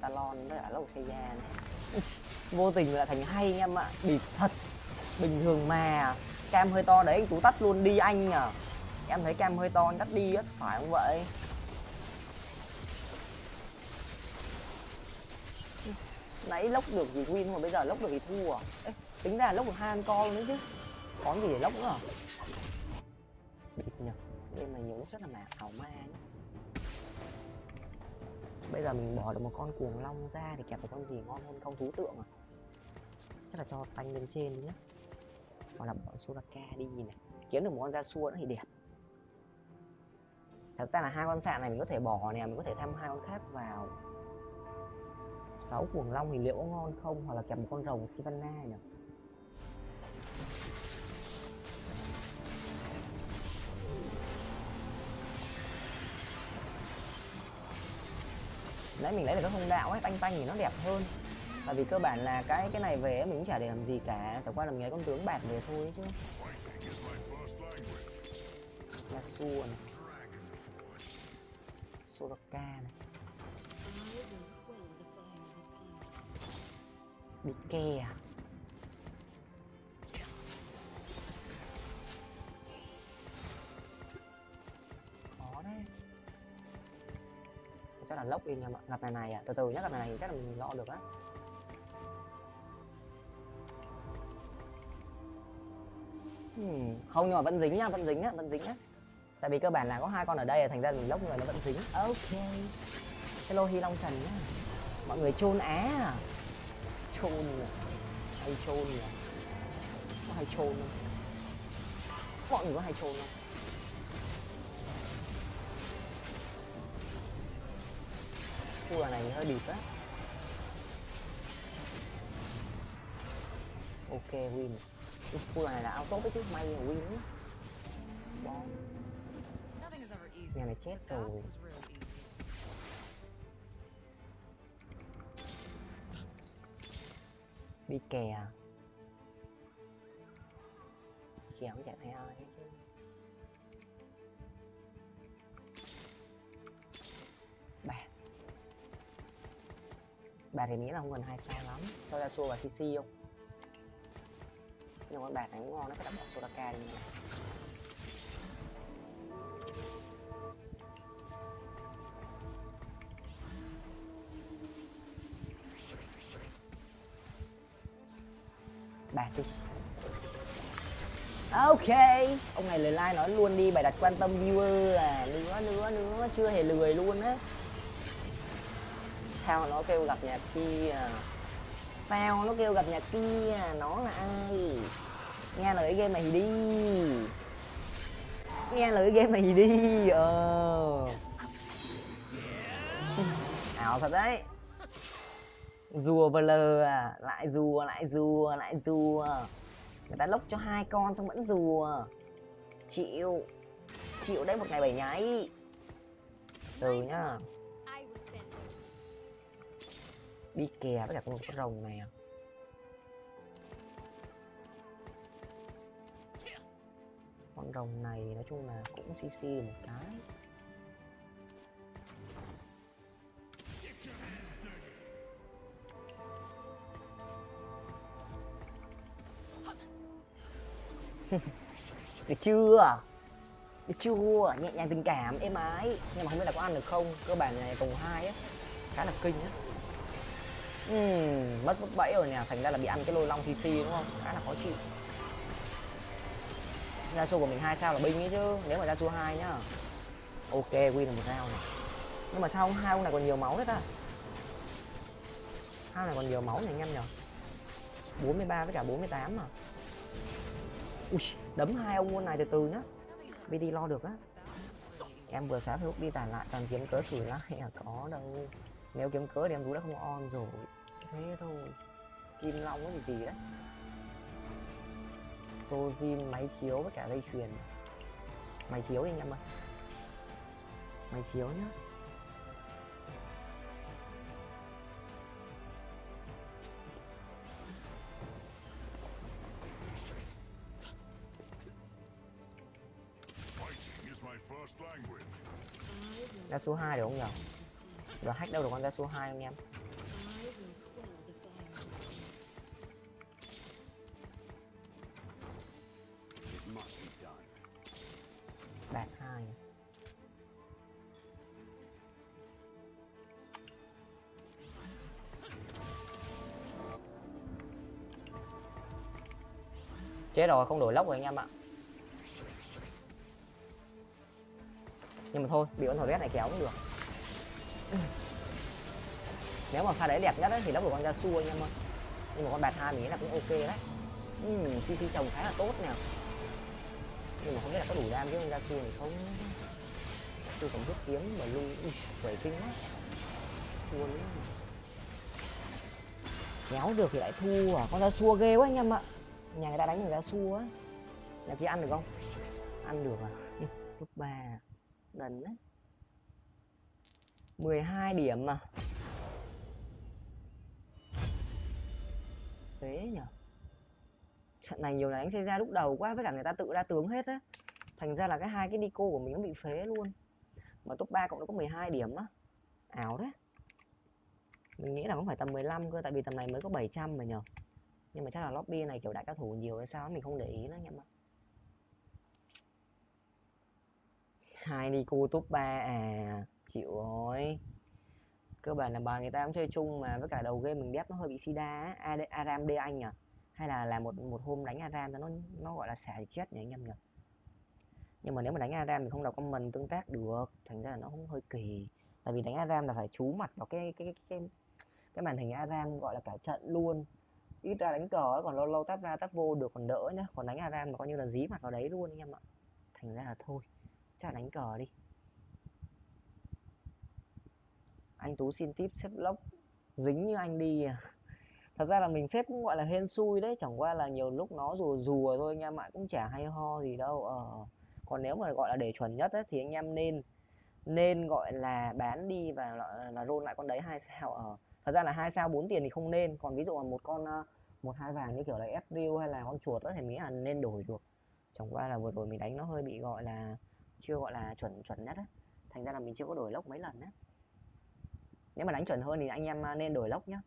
Talon với cả lốc xây này vô tình là thành hay anh em ạ. Bịp thật. Bình thường mà. Cam hơi to đấy anh tú tắt luôn đi anh à em thấy cam hơi to anh tắt đi á phải không vậy? Nãy lốc được thì win mà bây giờ lốc được thì thua. À Ê, tính ra lốc được hai con co đấy chứ. Có gì để lốc nữa? À bịp nhỉ game này nhiều lúc rất là mạc ảo ma nhá bây giờ mình bỏ được một con cuồng long ra thì kẹp một con gì ngon hơn không? Thú tượng à? Chắc là cho tanh lên trên đi nhá. Hoặc là bỏ suraka đi này. Kiếm được một con da xua nữa thì đẹp. Thật ra là hai con sạn này mình có thể bỏ nè, mình có thể thêm hai con khác vào. Sáu cuồng long thì liệu có ngon không? Hoặc là kẹp một con rồng Sivana nhỉ? Nãy mình lấy được cái hung đạo ấy tanh tanh thì nó đẹp hơn. Tại vì cơ bản là cái cái này về ấy, mình cũng chả để làm gì cả chẳng qua là mình lấy con tướng bạc về thôi chứ. Là xua này. Soraka này. Bị kè à? Khó đấy chắc là lốc đi nha mọi gặp này này à. Từ từ nhá gặp này này chắc là mình lo được á. Hmm, không nhưng mà vẫn dính nhá vẫn dính á vẫn dính á tại vì cơ bản là có hai con ở đây thành ra mình lốc người nó vẫn dính. Ok. Hello hy long trần nhá. Mọi người chôn á. À chôn à hay chôn à có hay chôn không? Mọi người có hay chôn không? Khu này hơi bịp á. Ok win. Khu này là auto với chứ may là win á. Bom. Nothing is ever easy. nhà này chết rồi. đi kè kè không chạy theo ai bạc thì nghĩ là không cần hai sao lắm. Cho ra xua và cc không? Nhưng mà bà bạc này cũng ngon, nó sẽ đã bỏ Soraka đi nha bạc đi ok, ông này lời like nói luôn đi bài đặt quan tâm viewer là nữa nữa nữa chưa hề lười luôn á. À? sao nó kêu gặp nhà kia sao nó kêu gặp nhà kia nó là ai? Nghe lời game mày đi. Nghe lời game mày đi ờ. Ảo thật đấy. Rùa vờ lờ à lại rùa lại rùa lại rùa. Người ta lốc cho hai con xong vẫn rùa. Chịu. Chịu đấy, một ngày bảy nháy. Từ nhá đi kè với cả con rồng này à. Con rồng này nói chung là cũng cc một cái. [laughs] Được chưa? Được chưa? Nhẹ nhàng tình cảm, êm ái. Nhưng mà không biết là có ăn được không? Cơ bản này, vòng hai á. Khá là kinh á uhm, mất mất bẫy rồi nè thành ra là bị ăn cái lôi long cc đúng không? Khá là khó chịu. Ra số của mình hai sao là binh ấy chứ nếu mà ra số hai nhá. Ok win được một sao này. Nhưng mà sao ông hai ông này còn nhiều máu hết à hai này còn nhiều máu này anh em nhở 43 với cả 48 mà ui đấm hai ông quân này từ từ nhá. BD lo được á. Em vừa xóa Facebook đi tàn lại toàn kiếm cớ xử lại à [laughs] có đâu. Nếu kiếm cớ thì em cũng đã không on rồi thế thôi. Kim long cái gì gì đấy? Sojin máy chiếu với cả dây chuyền. Máy chiếu đi anh em ơi. Máy chiếu nhá. Ra số 2 được không nhở giờ hack đâu được con ra số 2 anh em chết rồi không đổi lốc rồi anh em ạ. Nhưng mà thôi bị con thỏ ghét này kéo cũng được. Nếu mà pha đấy đẹp nhất ấy, thì lốc của con ra xua anh em ơi. Nhưng mà con bạt hai mình nghĩ là cũng ok đấy. Ừ, cc trồng khá là tốt nè. Nhưng mà không biết là có đủ đam với con ra xua này không? Tôi còn rút kiếm mà lưu quẩy kinh quá thua luôn. Kéo được thì lại thua. À con ra xua ghê quá anh em ạ nhà người ta đánh người ta xua á. Nhà kia ăn được không? Ăn được à? [laughs] Ừ, lúc ba. Đần đấy 12 điểm mà thế nhở. Trận này nhiều là đánh xây ra lúc đầu quá với cả người ta tự ra tướng hết á. Thành ra là cái hai cái đi cô của mình nó bị phế luôn. Mà top 3 cộng nó có 12 điểm á. Ảo đấy. Mình nghĩ là cũng phải tầm 15 cơ tại vì tầm này mới có 700 mà nhở nhưng mà chắc là lobby này kiểu đại cao thủ nhiều hay sao mình không để ý nữa anh em ạ hai Nico top 3 à chịu rồi. Cơ bản là bà người ta cũng chơi chung mà với cả đầu game mình đép nó hơi bị sida á aram đê anh à hay là là một một hôm đánh aram nó nó gọi là xả thì chết nhỉ anh em nhỉ? Nhưng mà nếu mà đánh aram thì không đọc comment tương tác được thành ra là nó cũng hơi kỳ. Tại vì đánh aram là phải chú mặt vào cái cái cái cái, cái màn hình aram gọi là cả trận luôn ít ra đánh cờ ấy, còn lâu lâu tắp ra tắp vô được còn đỡ nhá. Còn đánh aram mà coi như là dí mặt vào đấy luôn anh em ạ. Thành ra là thôi chắc đánh cờ đi. Anh tú xin tip xếp lốc dính như anh đi à. [laughs] Thật ra là mình xếp cũng gọi là hên xui đấy chẳng qua là nhiều lúc nó rùa rùa thôi anh em ạ cũng chả hay ho gì đâu. Ờ còn nếu mà gọi là để chuẩn nhất ấy, thì anh em nên nên gọi là bán đi và là, là rôn lại con đấy hai sao ờ thật ra là hai sao bốn tiền thì không nên. Còn ví dụ là một con ờ, một hai vàng như kiểu là Ezreal hay là con chuột đó thì mình nghĩ là nên đổi được. Chẳng qua là vừa rồi mình đánh nó hơi bị gọi là, chưa gọi là chuẩn chuẩn nhất á. Thành ra là mình chưa có đổi lốc mấy lần á. Nếu mà đánh chuẩn hơn thì anh em ờ, nên đổi lốc nhá.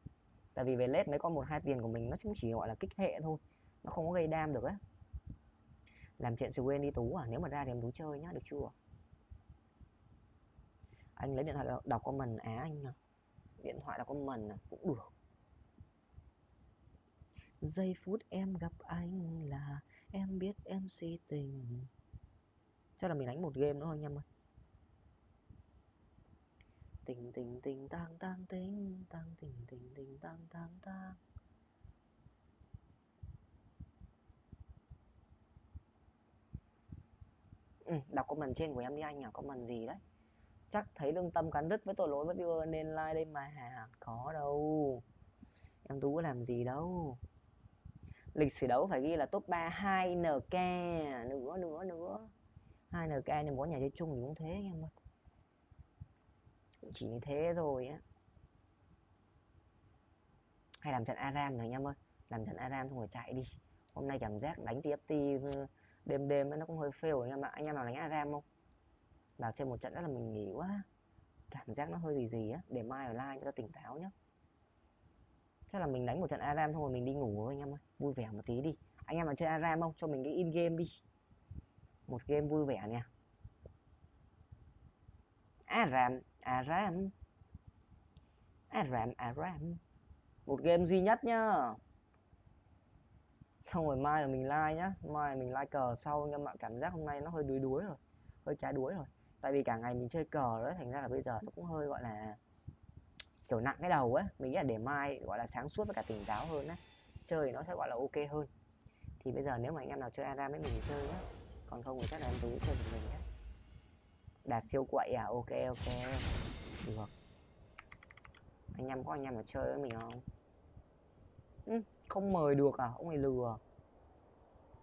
Tại vì về lết mấy con một hai tiền của mình nó cũng chỉ gọi là kích hệ thôi. Nó không có gây đam được á. Làm chuyện sự quên đi tú à nếu mà ra thì em tú chơi nhá, được chưa? Anh lấy điện thoại đọc- đọc comment á anh à điện thoại là con mần à, cũng được. Giây phút em gặp anh là em biết em si tình. Chắc là mình đánh một game nữa thôi anh em ơi. Tình tình tình tang tang tình tang tình tình tình tang tang tang. Ừ, đọc comment trên của em đi anh à comment gì đấy? Chắc thấy lương tâm cắn đứt với tội lỗi với viewer nên like đây mà có đâu. Em tú có làm gì đâu. Lịch sử đấu phải ghi là top 3 2 nk nữa nữa nữa. 2 nk nhưng có nhà chơi chung thì cũng thế, em ơi. Cũng chỉ như thế thôi á. Hay làm trận aram này, em ơi. Làm trận aram xong rồi chạy đi. Hôm nay cảm giác đánh tft ừ, đêm đêm ấy nó cũng hơi fail rồi anh em ạ. Anh em nào đánh aram không? Vào chơi một trận rất là mình nghỉ quá. Cảm giác nó hơi gì gì á. Để mai ở live cho nó tỉnh táo nhá. Chắc là mình đánh một trận aram thôi mình đi ngủ thôi anh em ơi. Vui vẻ một tí đi. Anh em mà chơi aram không? Cho mình cái in game đi. Một game vui vẻ nè. Aram aram. Aram aram. Một game duy nhất nhá. Xong rồi mai là mình like nhá. Mai là mình like cờ. Sau nhưng mà cảm giác hôm nay nó hơi đuối đuối rồi. Hơi trái đuối rồi tại vì cả ngày mình chơi cờ đấy thành ra là bây giờ nó cũng hơi gọi là kiểu nặng cái đầu ấy. Mình nghĩ là để mai gọi là sáng suốt với cả tỉnh táo hơn á chơi nó sẽ gọi là ok hơn. Thì bây giờ nếu mà anh em nào chơi aram với mình thì chơi nhá. Còn không thì chắc là em tú chơi một mình nhé đạt siêu quậy à? Ok ok. Được. Anh em có anh em mà chơi với mình không? Ừ, không mời được à? Ông này lừa.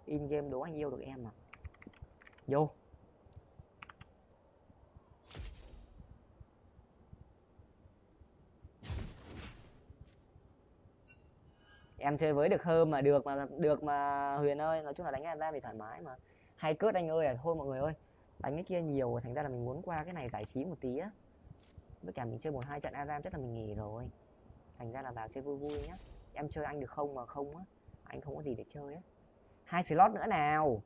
In game đố anh yêu được em à? Vô. Em chơi với được hơn mà, được mà được mà huyền ơi. Nói chung là đánh ra thì thoải mái mà. Hay cướp anh ơi à thôi mọi người ơi. Đánh cái kia nhiều, thành ra là mình muốn qua cái này giải trí một tí á. Với cả mình chơi một hai trận aram chắc là mình nghỉ rồi. Thành ra là vào chơi vui vui nhá. Em chơi anh được không mà không á, anh không có gì để chơi á. Hai slot nữa nào.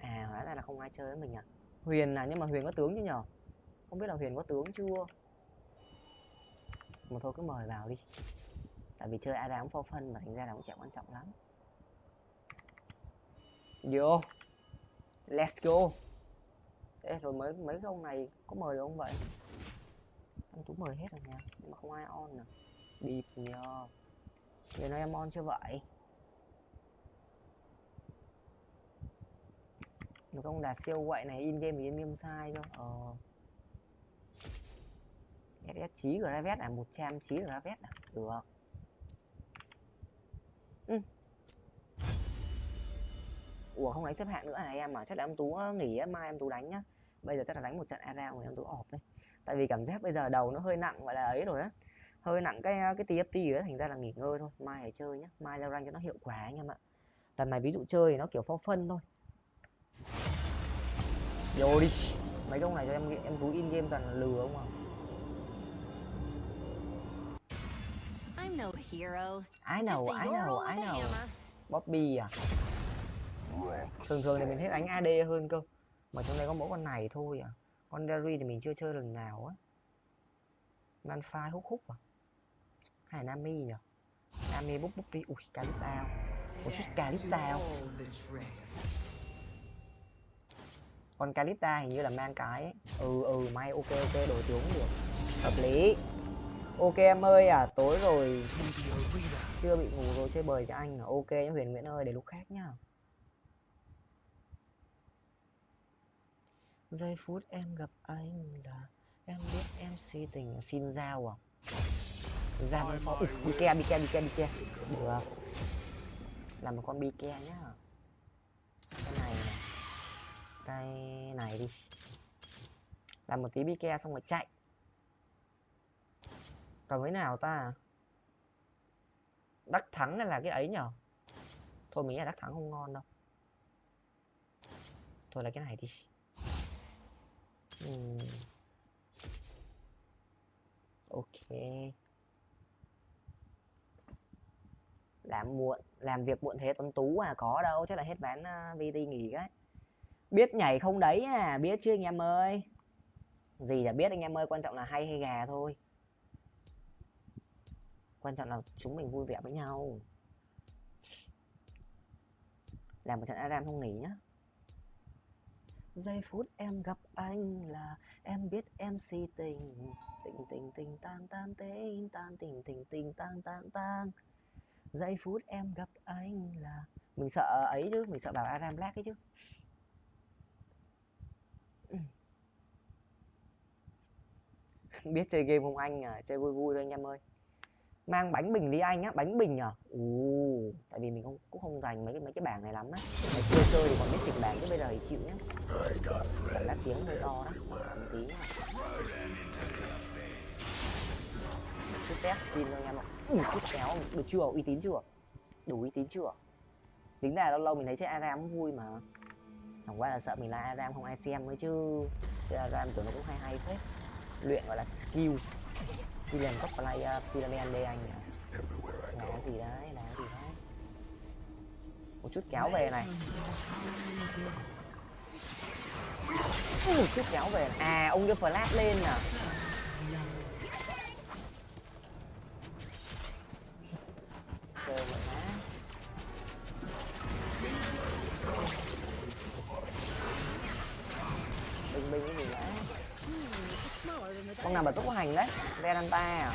À hóa ra là không ai chơi với mình à. Huyền à nhưng mà huyền có tướng chứ nhở? Không biết là huyền có tướng chưa? Mà thôi cứ mời vào đi. Tại vì chơi Adam for phân mà thành ra là cũng chẳng quan trọng lắm. Vô. Let's go. Ê, rồi mấy mấy cái ông này có mời được không vậy? Anh tú mời hết rồi nha nhưng mà không ai on nè. Bịp nhờ. Giờ nói em on chưa vậy? Một ông đạt siêu quậy này in game thì in game sai cơ. Ờ. SS trí Gravet à? 100 trí Gravet à? Được. Ừ. Ủa, không đánh xếp hạng nữa à em à chắc là em Tú nghỉ mai em Tú đánh nhá. Bây giờ chắc là đánh một trận ARA rồi em Tú ọp đây tại vì cảm giác bây giờ đầu nó hơi nặng, gọi là ấy rồi á. Hơi nặng cái cái TFT ấy thành ra là nghỉ ngơi thôi. Mai hãy chơi nhá. Mai leo rank cho nó hiệu quả anh em ạ. Tầm này ví dụ chơi thì nó kiểu for phân thôi. Vô đi. Mấy cái ông này cho em em Tú in game toàn lừa không à no hero. I know, I know, I know. Bobby à? Thường thường thì mình thích đánh AD hơn cơ. Mà trong đây có mỗi con này thôi à. Con Derry thì mình chưa chơi lần nào á. Manfai hút hút à? Hay là Nami nhỉ? Nami bút bút đi. Ui, Kalista. Ủa, chút Kalista Con Kalista hình như là mang cái ấy. Ừ, ừ, may ok ok, đổi tướng được. Hợp lý. Ok em ơi à, tối rồi chưa bị ngủ rồi chơi bời cho anh à. Ok nhá Huyền Nguyễn ơi, để lúc khác nhá. Giây phút em gặp anh là em biết em si tình xin giao à. Ra văn phó. bi ke, bi ke, bi ke, bi ke. Được. Làm một con bi ke nhá. Cái này này. Cái này đi. Làm một tí bi ke xong rồi chạy. Còn cái nào ta? Đắc thắng hay là cái ấy nhở? Thôi mình nghĩ là đắc thắng không ngon đâu. Thôi là cái này đi. uhm. Ok. Làm muộn, làm việc muộn thế Tuấn Tú à có đâu, chắc là hết bán uh, à, VT nghỉ đấy. Biết nhảy không đấy à, biết chưa anh em ơi? Gì là biết anh em ơi, quan trọng là hay hay gà thôi quan trọng là chúng mình vui vẻ với nhau. Làm một trận Adam không nghỉ nhá. Giây phút em gặp anh là em biết em si tình. Tình tình tình tan tan tình tan tình tình tình tan tan tan. Giây phút em gặp anh là mình sợ ấy chứ mình sợ bảo Adam Black ấy chứ. [laughs] Biết chơi game không anh à? Chơi vui vui thôi anh em ơi mang bánh bình đi anh á bánh bình à? Ù tại vì mình không cũng không dành mấy cái mấy cái bảng này lắm á. Ngày xưa chơi thì còn biết chỉnh bảng chứ bây giờ thì chịu nhá. Đã tiếng hơi to đó một tí nha. chút test xin thôi anh em ạ. Ui, chút kéo được chưa? Uy tín chưa? Đủ uy tín chưa? Tính ra lâu lâu mình thấy chơi aram cũng vui mà. Chẳng qua là sợ mình là aram không ai xem mới chứ. Chơi aram tưởng nó cũng hay hay phết. Luyện gọi là skill đi làm cấp player pyramid đây anh à. Là cái gì đấy cái gì đấy. Một chút kéo về này. Một chút kéo về. Này. à ông đưa flash lên à. Chơi vậy con nào mà tốc hành đấy. Venanta à.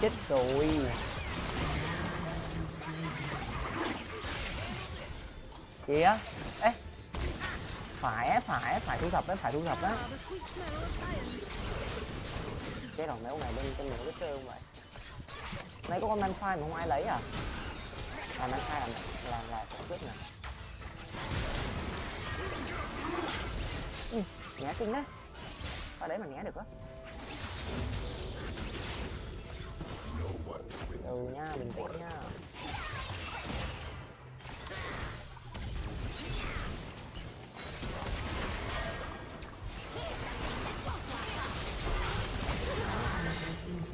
Chết rồi. Kìa. Ê. Phải phải phải thu thập đấy phải thu thập đấy, cái sweet smell chết rồi mấy này bên trên mình có chơi không vậy? Nay có con man phai mà không ai lấy à? À man phai là là là có trước nè ừ, kinh đấy. Ở đấy mà né được á. Ừ nha bình tĩnh nha.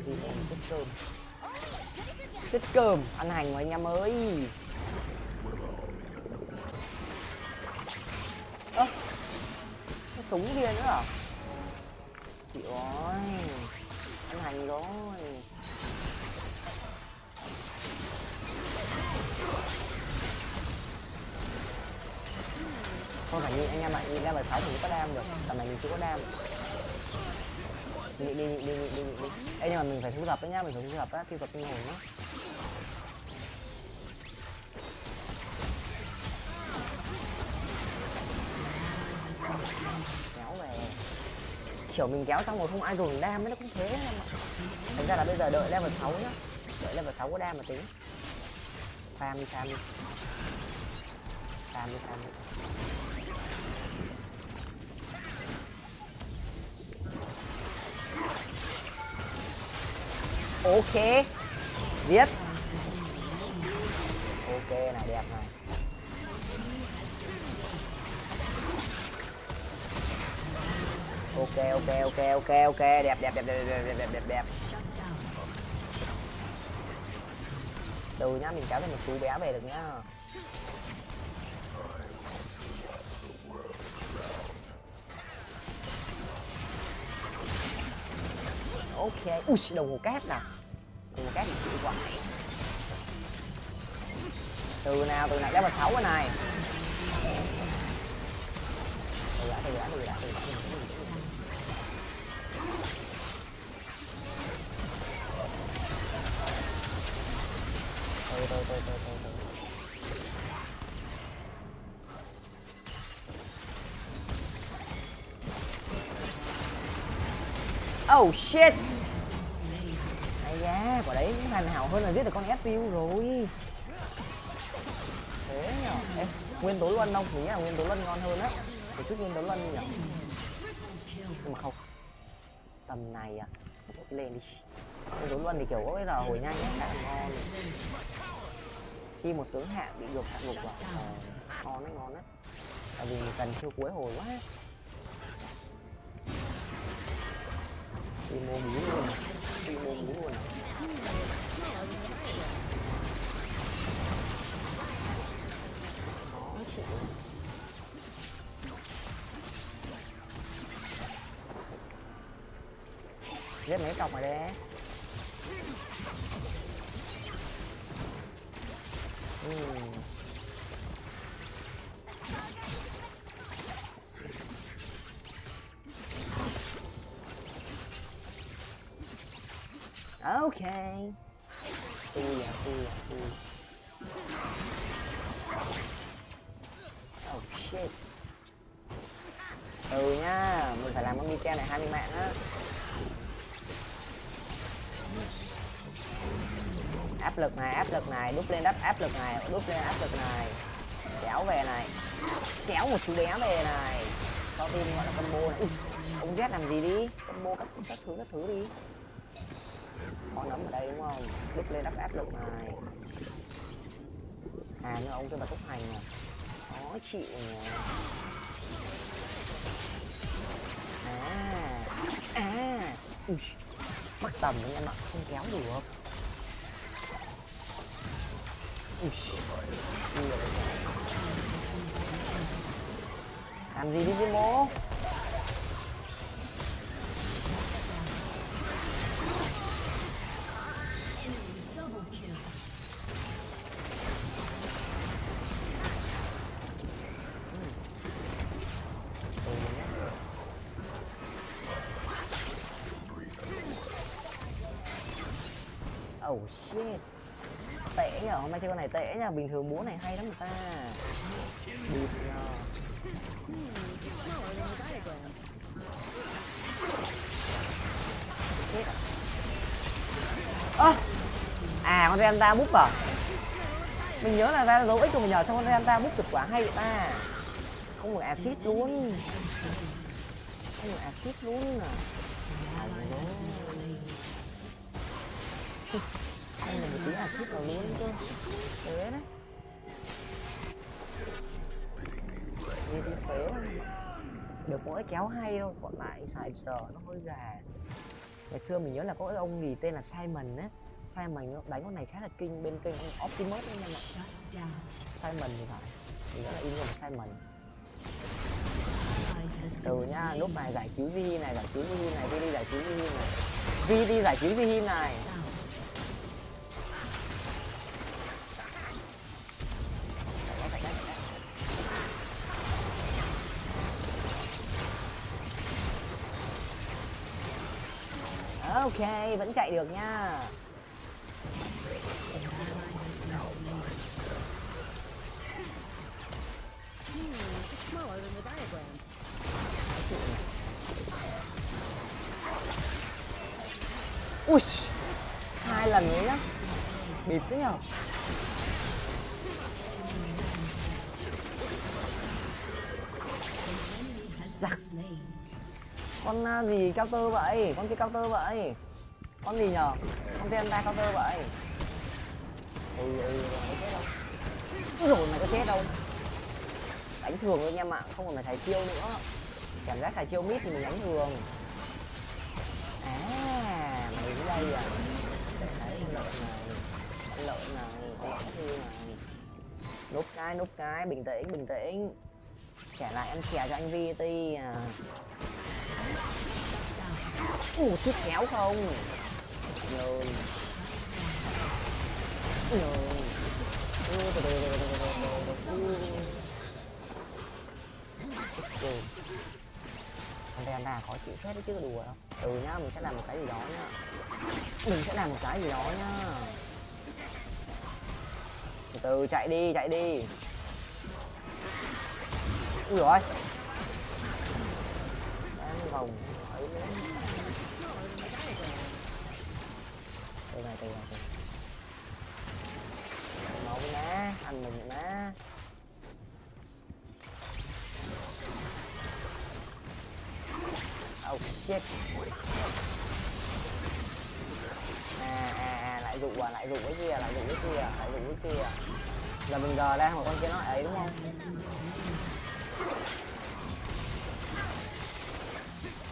Gì em chết cơm. Chết cơm ăn hành của anh em ơi. Ơ à, cái súng kia nữa à? Chịu ơi ăn hành rồi. Thôi phải nhìn anh em ạ nhìn level sáu mình có đam được. Tầm này mình chưa có đam. Đi đi đi đi đi đi. Đi Ê, nhưng mà mình phải thu thập đấy nhá mình phải thu thập á thu thập tinh hồn nhá. Kéo về. Kiểu mình kéo xong rồi không ai dùng đam ấy nó cũng thế em ạ. Thành ra là bây giờ đợi level 6 nhá. Đợi level 6 có đam mà tính. Farm đi farm đi. Farm đi farm đi. Ok. Viết. Ok, này, đẹp này. Ok ok ok ok ok. Đẹp đẹp đẹp đẹp đẹp đẹp đẹp đẹp đẹp. Từ nhá, mình kéo thêm một chú bé về được nhá. Ok, ui đồng hồ cát nè. Đồng hồ cát thì chịu quá từ nào, từ này. Level sáu cái này từ đã từ đã từ đã từ đã. Từ từ từ từ từ từ. Oh shit da, hoàn hảo hơn là giết được con FPU rồi. Thế nhở nguyên tố luân không? Nghĩ là nguyên tố luân ngon hơn á. Một chút nguyên tố luân nhở Nhưng mà không. Tầm này à lên đi. Nguyên tố luân thì kiểu có cái là hồi nhanh á, khá ngon. Khi một tướng hạ bị gục hạ gục vào à, ờ, Ngon đấy, ngon đấy Tại vì mình cần chưa cuối hồi quá. Đi mua mũ luôn. Đi mua mũ luôn à. Giết mấy cọc rồi đấy Ừm. Ok. Lực này áp lực này đúp lên đắp áp lực này đúp lên áp lực này. Kéo về này. Kéo một chú đéo về này. Sau tim gọi là combo này. Ông Z làm gì đi? Combo các các thứ các thứ đi. Có nấm ở đây đúng không? Đúp lên đắp áp lực này. À nhưng ông cái bật túc hành này khó chịu nhỉ. À à. Ui, mắc tầm anh em ạ. Không kéo được. 우씨. 안 비리지 뭐. Nha bình thường búa này hay lắm người ta. Bịt nhờ Chết à Ơ À con Renta búp à Mình nhớ là ra dấu ích của mình nhờ xong con Renta búp cực quá hay vậy ta. Không được acid luôn. Không được acid luôn à. À, không là một tí acid vào luôn cơ Thế đấy. Đi đi phế. Được mỗi kéo hay thôi Còn lại xài giờ nó hơi gà. Ngày xưa mình nhớ là có ông gì tên là Simon á. Simon đánh con này khá là kinh bên kênh ông Optimus ấy em ạ. Simon thì phải. Mình nhớ là in một Simon. Từ slain. lúc này giải cứu Vi này giải cứu Vi này Vi đi giải cứu Vi này. Vi đi giải cứu Vi này ok vẫn chạy được nha. Ui hai lần đấy nhá. Bịt thế nhở? Giặc con à, gì, cao tơ vậy? Con kia cao tơ vậy? Con gì nhở con tên ta cao tơ vậy? Ừ ừ mày chết đâu. Úi rồi mày có chết đâu. Đánh thường thôi anh em ạ không còn phải xài chiêu nữa. Cảm giác xài chiêu mít thì mình đánh thường. À mày đến đây à? Đấy, con lợn này. Con lợn này, con lợn hư này. Núp cái núp cái, bình tĩnh bình tĩnh. Trả lại em chè cho anh VT à. Ủa sức kéo không? Nhờn Nhờn Con ra khó chịu hết đấy chứ đùa đâu. Ừ nhá, mình sẽ làm một cái gì đó nhá. Mình sẽ làm một cái gì đó nhá. Từ chạy đi, chạy đi. Ui rồi ăn vòng ấy nữa từ này từ này từ máu má ăn mình má oh shit à à à lại dụ à lại dụ cái kia lại dụ cái kia lại dụ cái kia là mình gờ đang một con kia nó ấy đúng không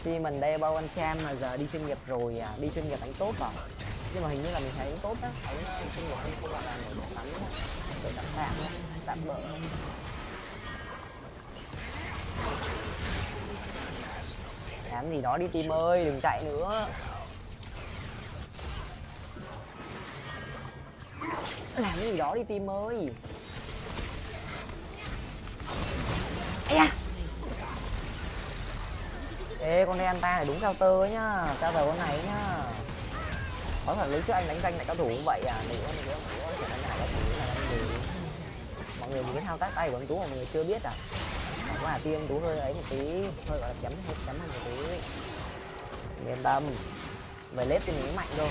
khi mình đeo bao anh Sam mà giờ đi chuyên nghiệp rồi à đi chuyên nghiệp đánh tốt rồi. Nhưng mà hình như là mình thấy đánh tốt á. Thấy chuyên nghiệp hơn không là nổi bật lắm để tạm tạm á, tạm bỡ. Làm gì đó đi team ơi, đừng chạy nữa. Làm cái gì đó đi team ơi. Ấy da. Ê, con đen ta này đúng cao tơ ấy nhá Cao tơ con này ấy nhá. Có thật, lúc trước anh đánh danh lại cao thủ cũng vậy à Nữa nữa nữa nữa Chẳng đánh lại cao thủ là gì Mọi người nhìn cái thao tác tay của anh Tú mà mọi người chưa biết à. Chẳng là tiêm Tú hơi ấy một tí, Hơi gọi là chấm, hơi chấm hơn một tí. Yên tâm Về lết thì mình cũng mạnh thôi.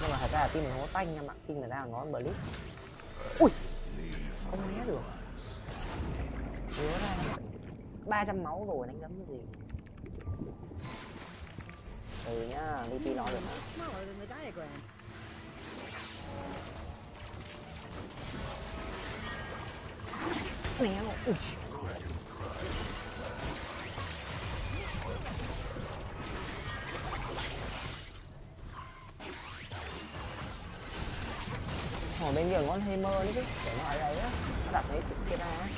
Nhưng mà thật ra là team mình không có tanh nha bạn team người ta là ngón blitz. Ui! Không né được. Chứa ra 300 máu rồi, đánh gấm cái gì? Ừ nhá DP lo được. Mà Smaller ui Ở bên kia con Hammer đấy chứ, để nó ở đây á, nó đặt cái kia ra á.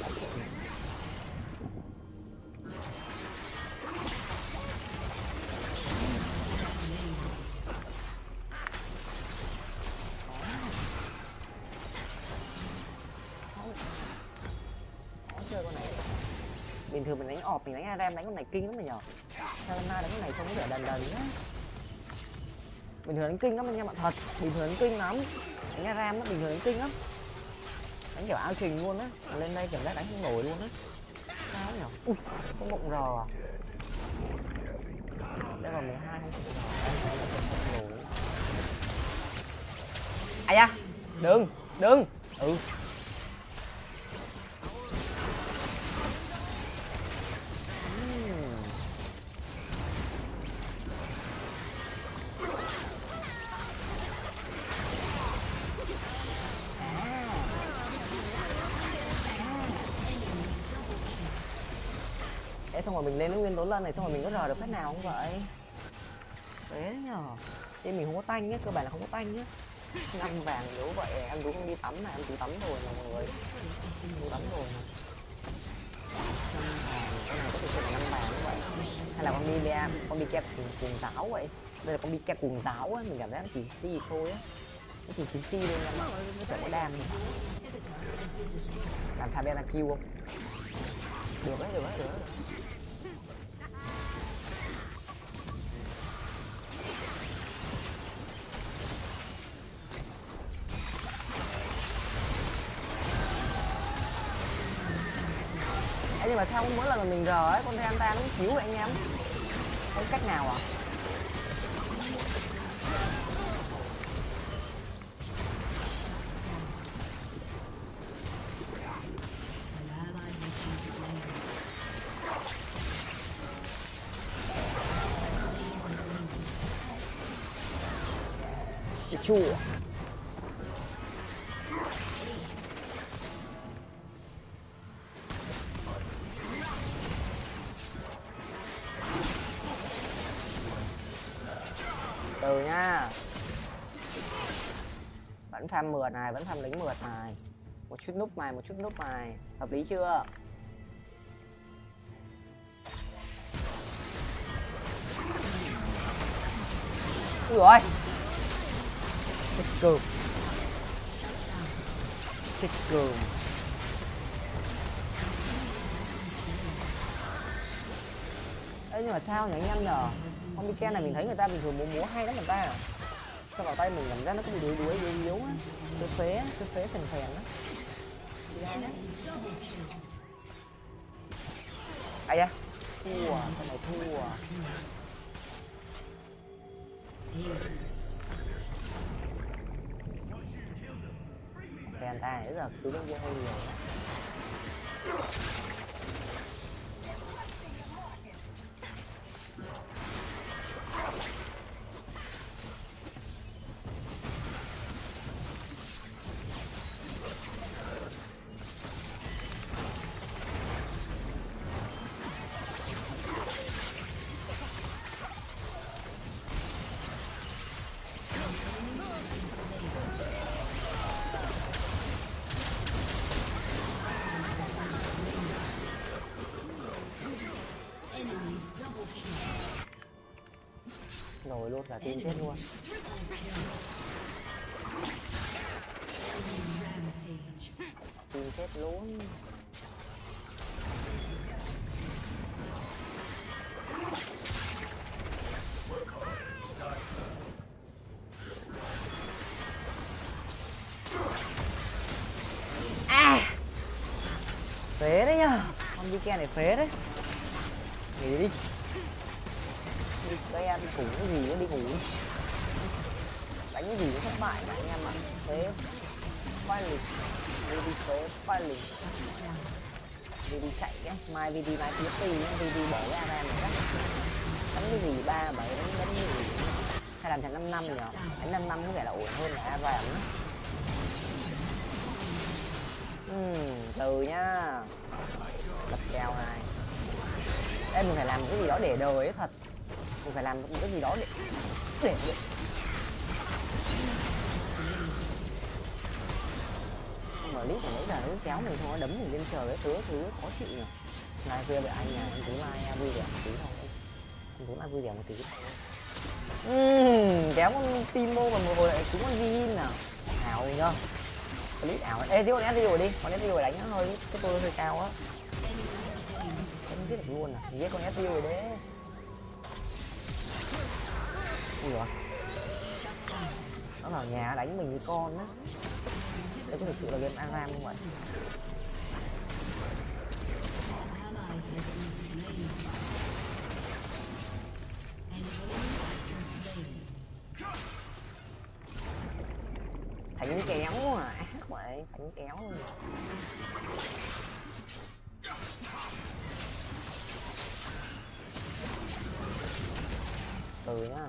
Bình thường mình đánh ọp, mình đánh ARAM đánh con này kinh lắm mà nhở. Sao đánh con này trông có vẻ đần đần nhá. Bình thường đánh kinh lắm anh em bạn thật. Bình thường đánh kinh lắm. Đánh ARAM nó bình thường đánh kinh lắm. Đánh kiểu ao trình luôn á. Mà lên đây kiểu giác đánh không nổi luôn á. Sao nhở? Ui có mộng rò đây là 12 không không nổi. À da? Đừng đừng. Ừ. rồi mình lên cái nguyên tố lân này xong rồi mình có rờ được phép nào không vậy? Thế nhở Thế mình không có tanh nhá, cơ bản là không có tanh nhá. năm vàng nếu vậy em cũng không đi tắm này em chỉ tắm rồi mà mọi người. Em đi tắm rồi mà. Năm vàng cái này có thể là năm vàng như vậy hay là con đi bia con đi kẹp cuồng, cuồng giáo vậy? Đây là con đi kẹp cuồng giáo á mình cảm giác nó chỉ si thôi á. Nó chỉ chỉ si thôi em ạ chẳng có đam gì. Làm Fabian là kêu không? Được đấy được đấy được đấy. Ê, nhưng mà sao mỗi lần mà mình gờ ấy con Reanta nó chiếu cứu vậy anh em? Không cách nào à? Chua. Farm mượt này vẫn farm lính mượt này. Một chút núp mày một chút núp mày hợp lý chưa? Ui rồi chết cừm chết cừm Ê, nhưng mà sao nhỉ anh em nhở? Con đi này mình thấy người ta bình thường múa múa hay lắm người ta. à sao vào tay mình cảm giác nó cũng đuối đuối yếu yếu á. Cứ phế cứ phế phèn phèn á. Dạ. Ai da? Thua, thằng này thua. Phèn ta nãy giờ cứu bên kia hơi nhiều á. rồi luôn cả chết luôn. Team chết luôn à! Phế đấy nhá con đi kia này phế đấy nghỉ đi đi cái ăn cũng cái gì nó đi ngủ. Đánh cái gì nó thất bại cả anh em ạ. Phế đi đi VD phế khoai đi VD chạy cái mai VD mai tiếp tì nhá. VD bỏ cái ra này chắc đánh cái gì? Ba, bảy, đánh đánh cái gì? Hay làm thành năm năm nhỉ? Đánh năm năm có vẻ là ổn hơn là ARAM á. Từ nhá. Đập kèo này. Đây mình phải làm cái gì đó để đời ấy thật mình phải làm cái gì đó để để, để. mở lít của nãy giờ nó kéo mình thôi nó đấm mình lên trời cái thứ thứ khó chịu nhỉ. Mai kia với anh nhà anh tú mai vui vẻ một tí thôi. Anh tú mai vui vẻ một tí thôi. Uhm, kéo con Timo và một hồi lại chúng con Vin nào ảo nhá clip ảo. Ê thiếu con SDU rồi đi con rồi đánh nó hơi cái tôi hơi cao á. Không giết được luôn à giết con SDU rồi đấy. Ui dồi nó vào nhà đánh mình như con á. Đây có thực sự là game Aram không vậy Thánh kéo à. Ác vậy thánh kéo luôn. Từ nhá.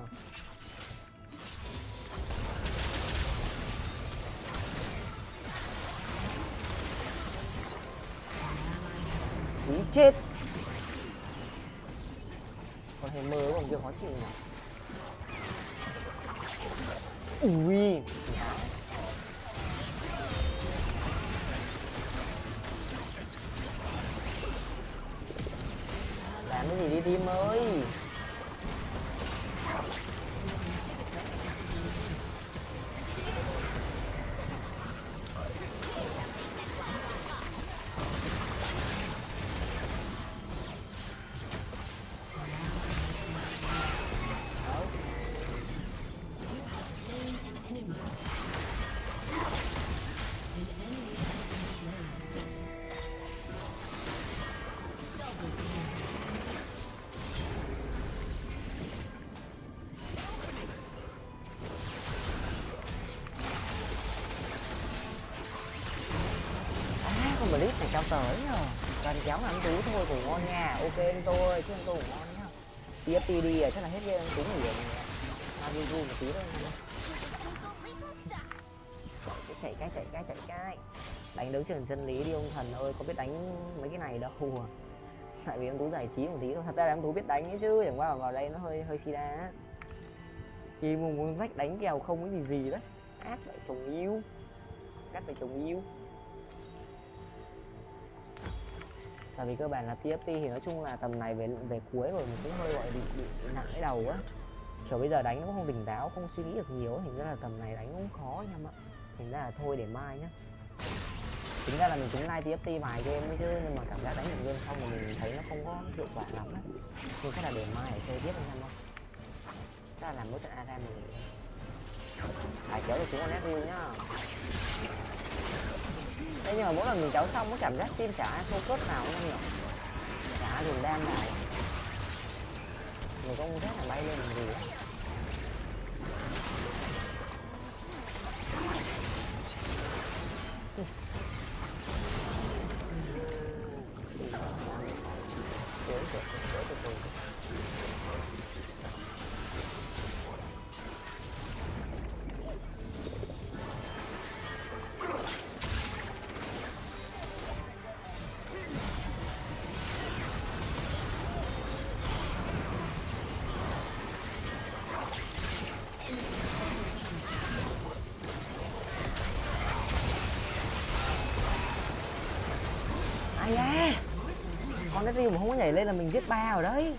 Chết. Con hề mơ còn kia khó chịu nhỉ? Ui. Làm cái gì đi tim ơi clip này cao tới rồi Toàn kéo là Tú thôi cũng ngon nha. Ok anh tôi, chứ anh tôi cũng ngon nhá TFT đi rồi, à, chắc là hết game anh Tú ngủ rồi. Mà đi gu một tí thôi nha. Chạy cái chạy cái chạy cái. Đánh đấu trường chân lý đi ông thần ơi, có biết đánh mấy cái này đâu. À. Tại vì ông Tú giải trí một tí thôi, thật ra là ông Tú biết đánh ấy chứ Chẳng qua vào đây nó hơi hơi xì á. Khi mà muốn rách đánh kèo không có gì gì đấy. Ác lại chồng yêu. Cắt lại chồng yêu. Tại vì cơ bản là TFT thì nói chung là tầm này về về cuối rồi mình cũng hơi gọi bị, bị, nặng cái đầu á. Kiểu bây giờ đánh nó cũng không tỉnh táo không suy nghĩ được nhiều thành ra là tầm này đánh cũng khó anh em ạ. Thành ra là thôi để mai nhá. Chính ra là mình cũng like TFT vài game mới chứ nhưng mà cảm giác đánh một game xong mà mình thấy nó không có hiệu quả lắm á. Thì chắc là để mai để chơi tiếp anh em không chắc là làm mỗi trận ARAM mình. Phải kéo được chúng con SU nhá. Thế nhưng mà mỗi lần mình kéo xong có cảm giác tim chả không focus nào không nhỉ? Chả dùng đam nào Người không rất là bay lên làm gì á lên là mình giết ba rồi đấy.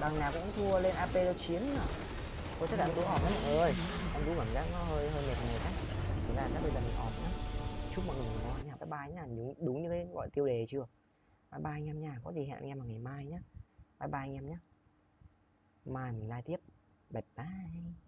Đằng nào cũng thua lên ap nó chiến à có chắc là tôi họp đấy mọi người anh tú cảm giác nó hơi hơi mệt mệt á. Thực là chắc bây giờ mình họp nhá. Chúc mọi người ngon nha bye bye nha đúng, đúng như cái gọi tiêu đề chưa? Bye bye anh em nha. Có gì hẹn anh em vào ngày mai nhá. Bye bye anh em nhé mai mình live tiếp. Bye bye.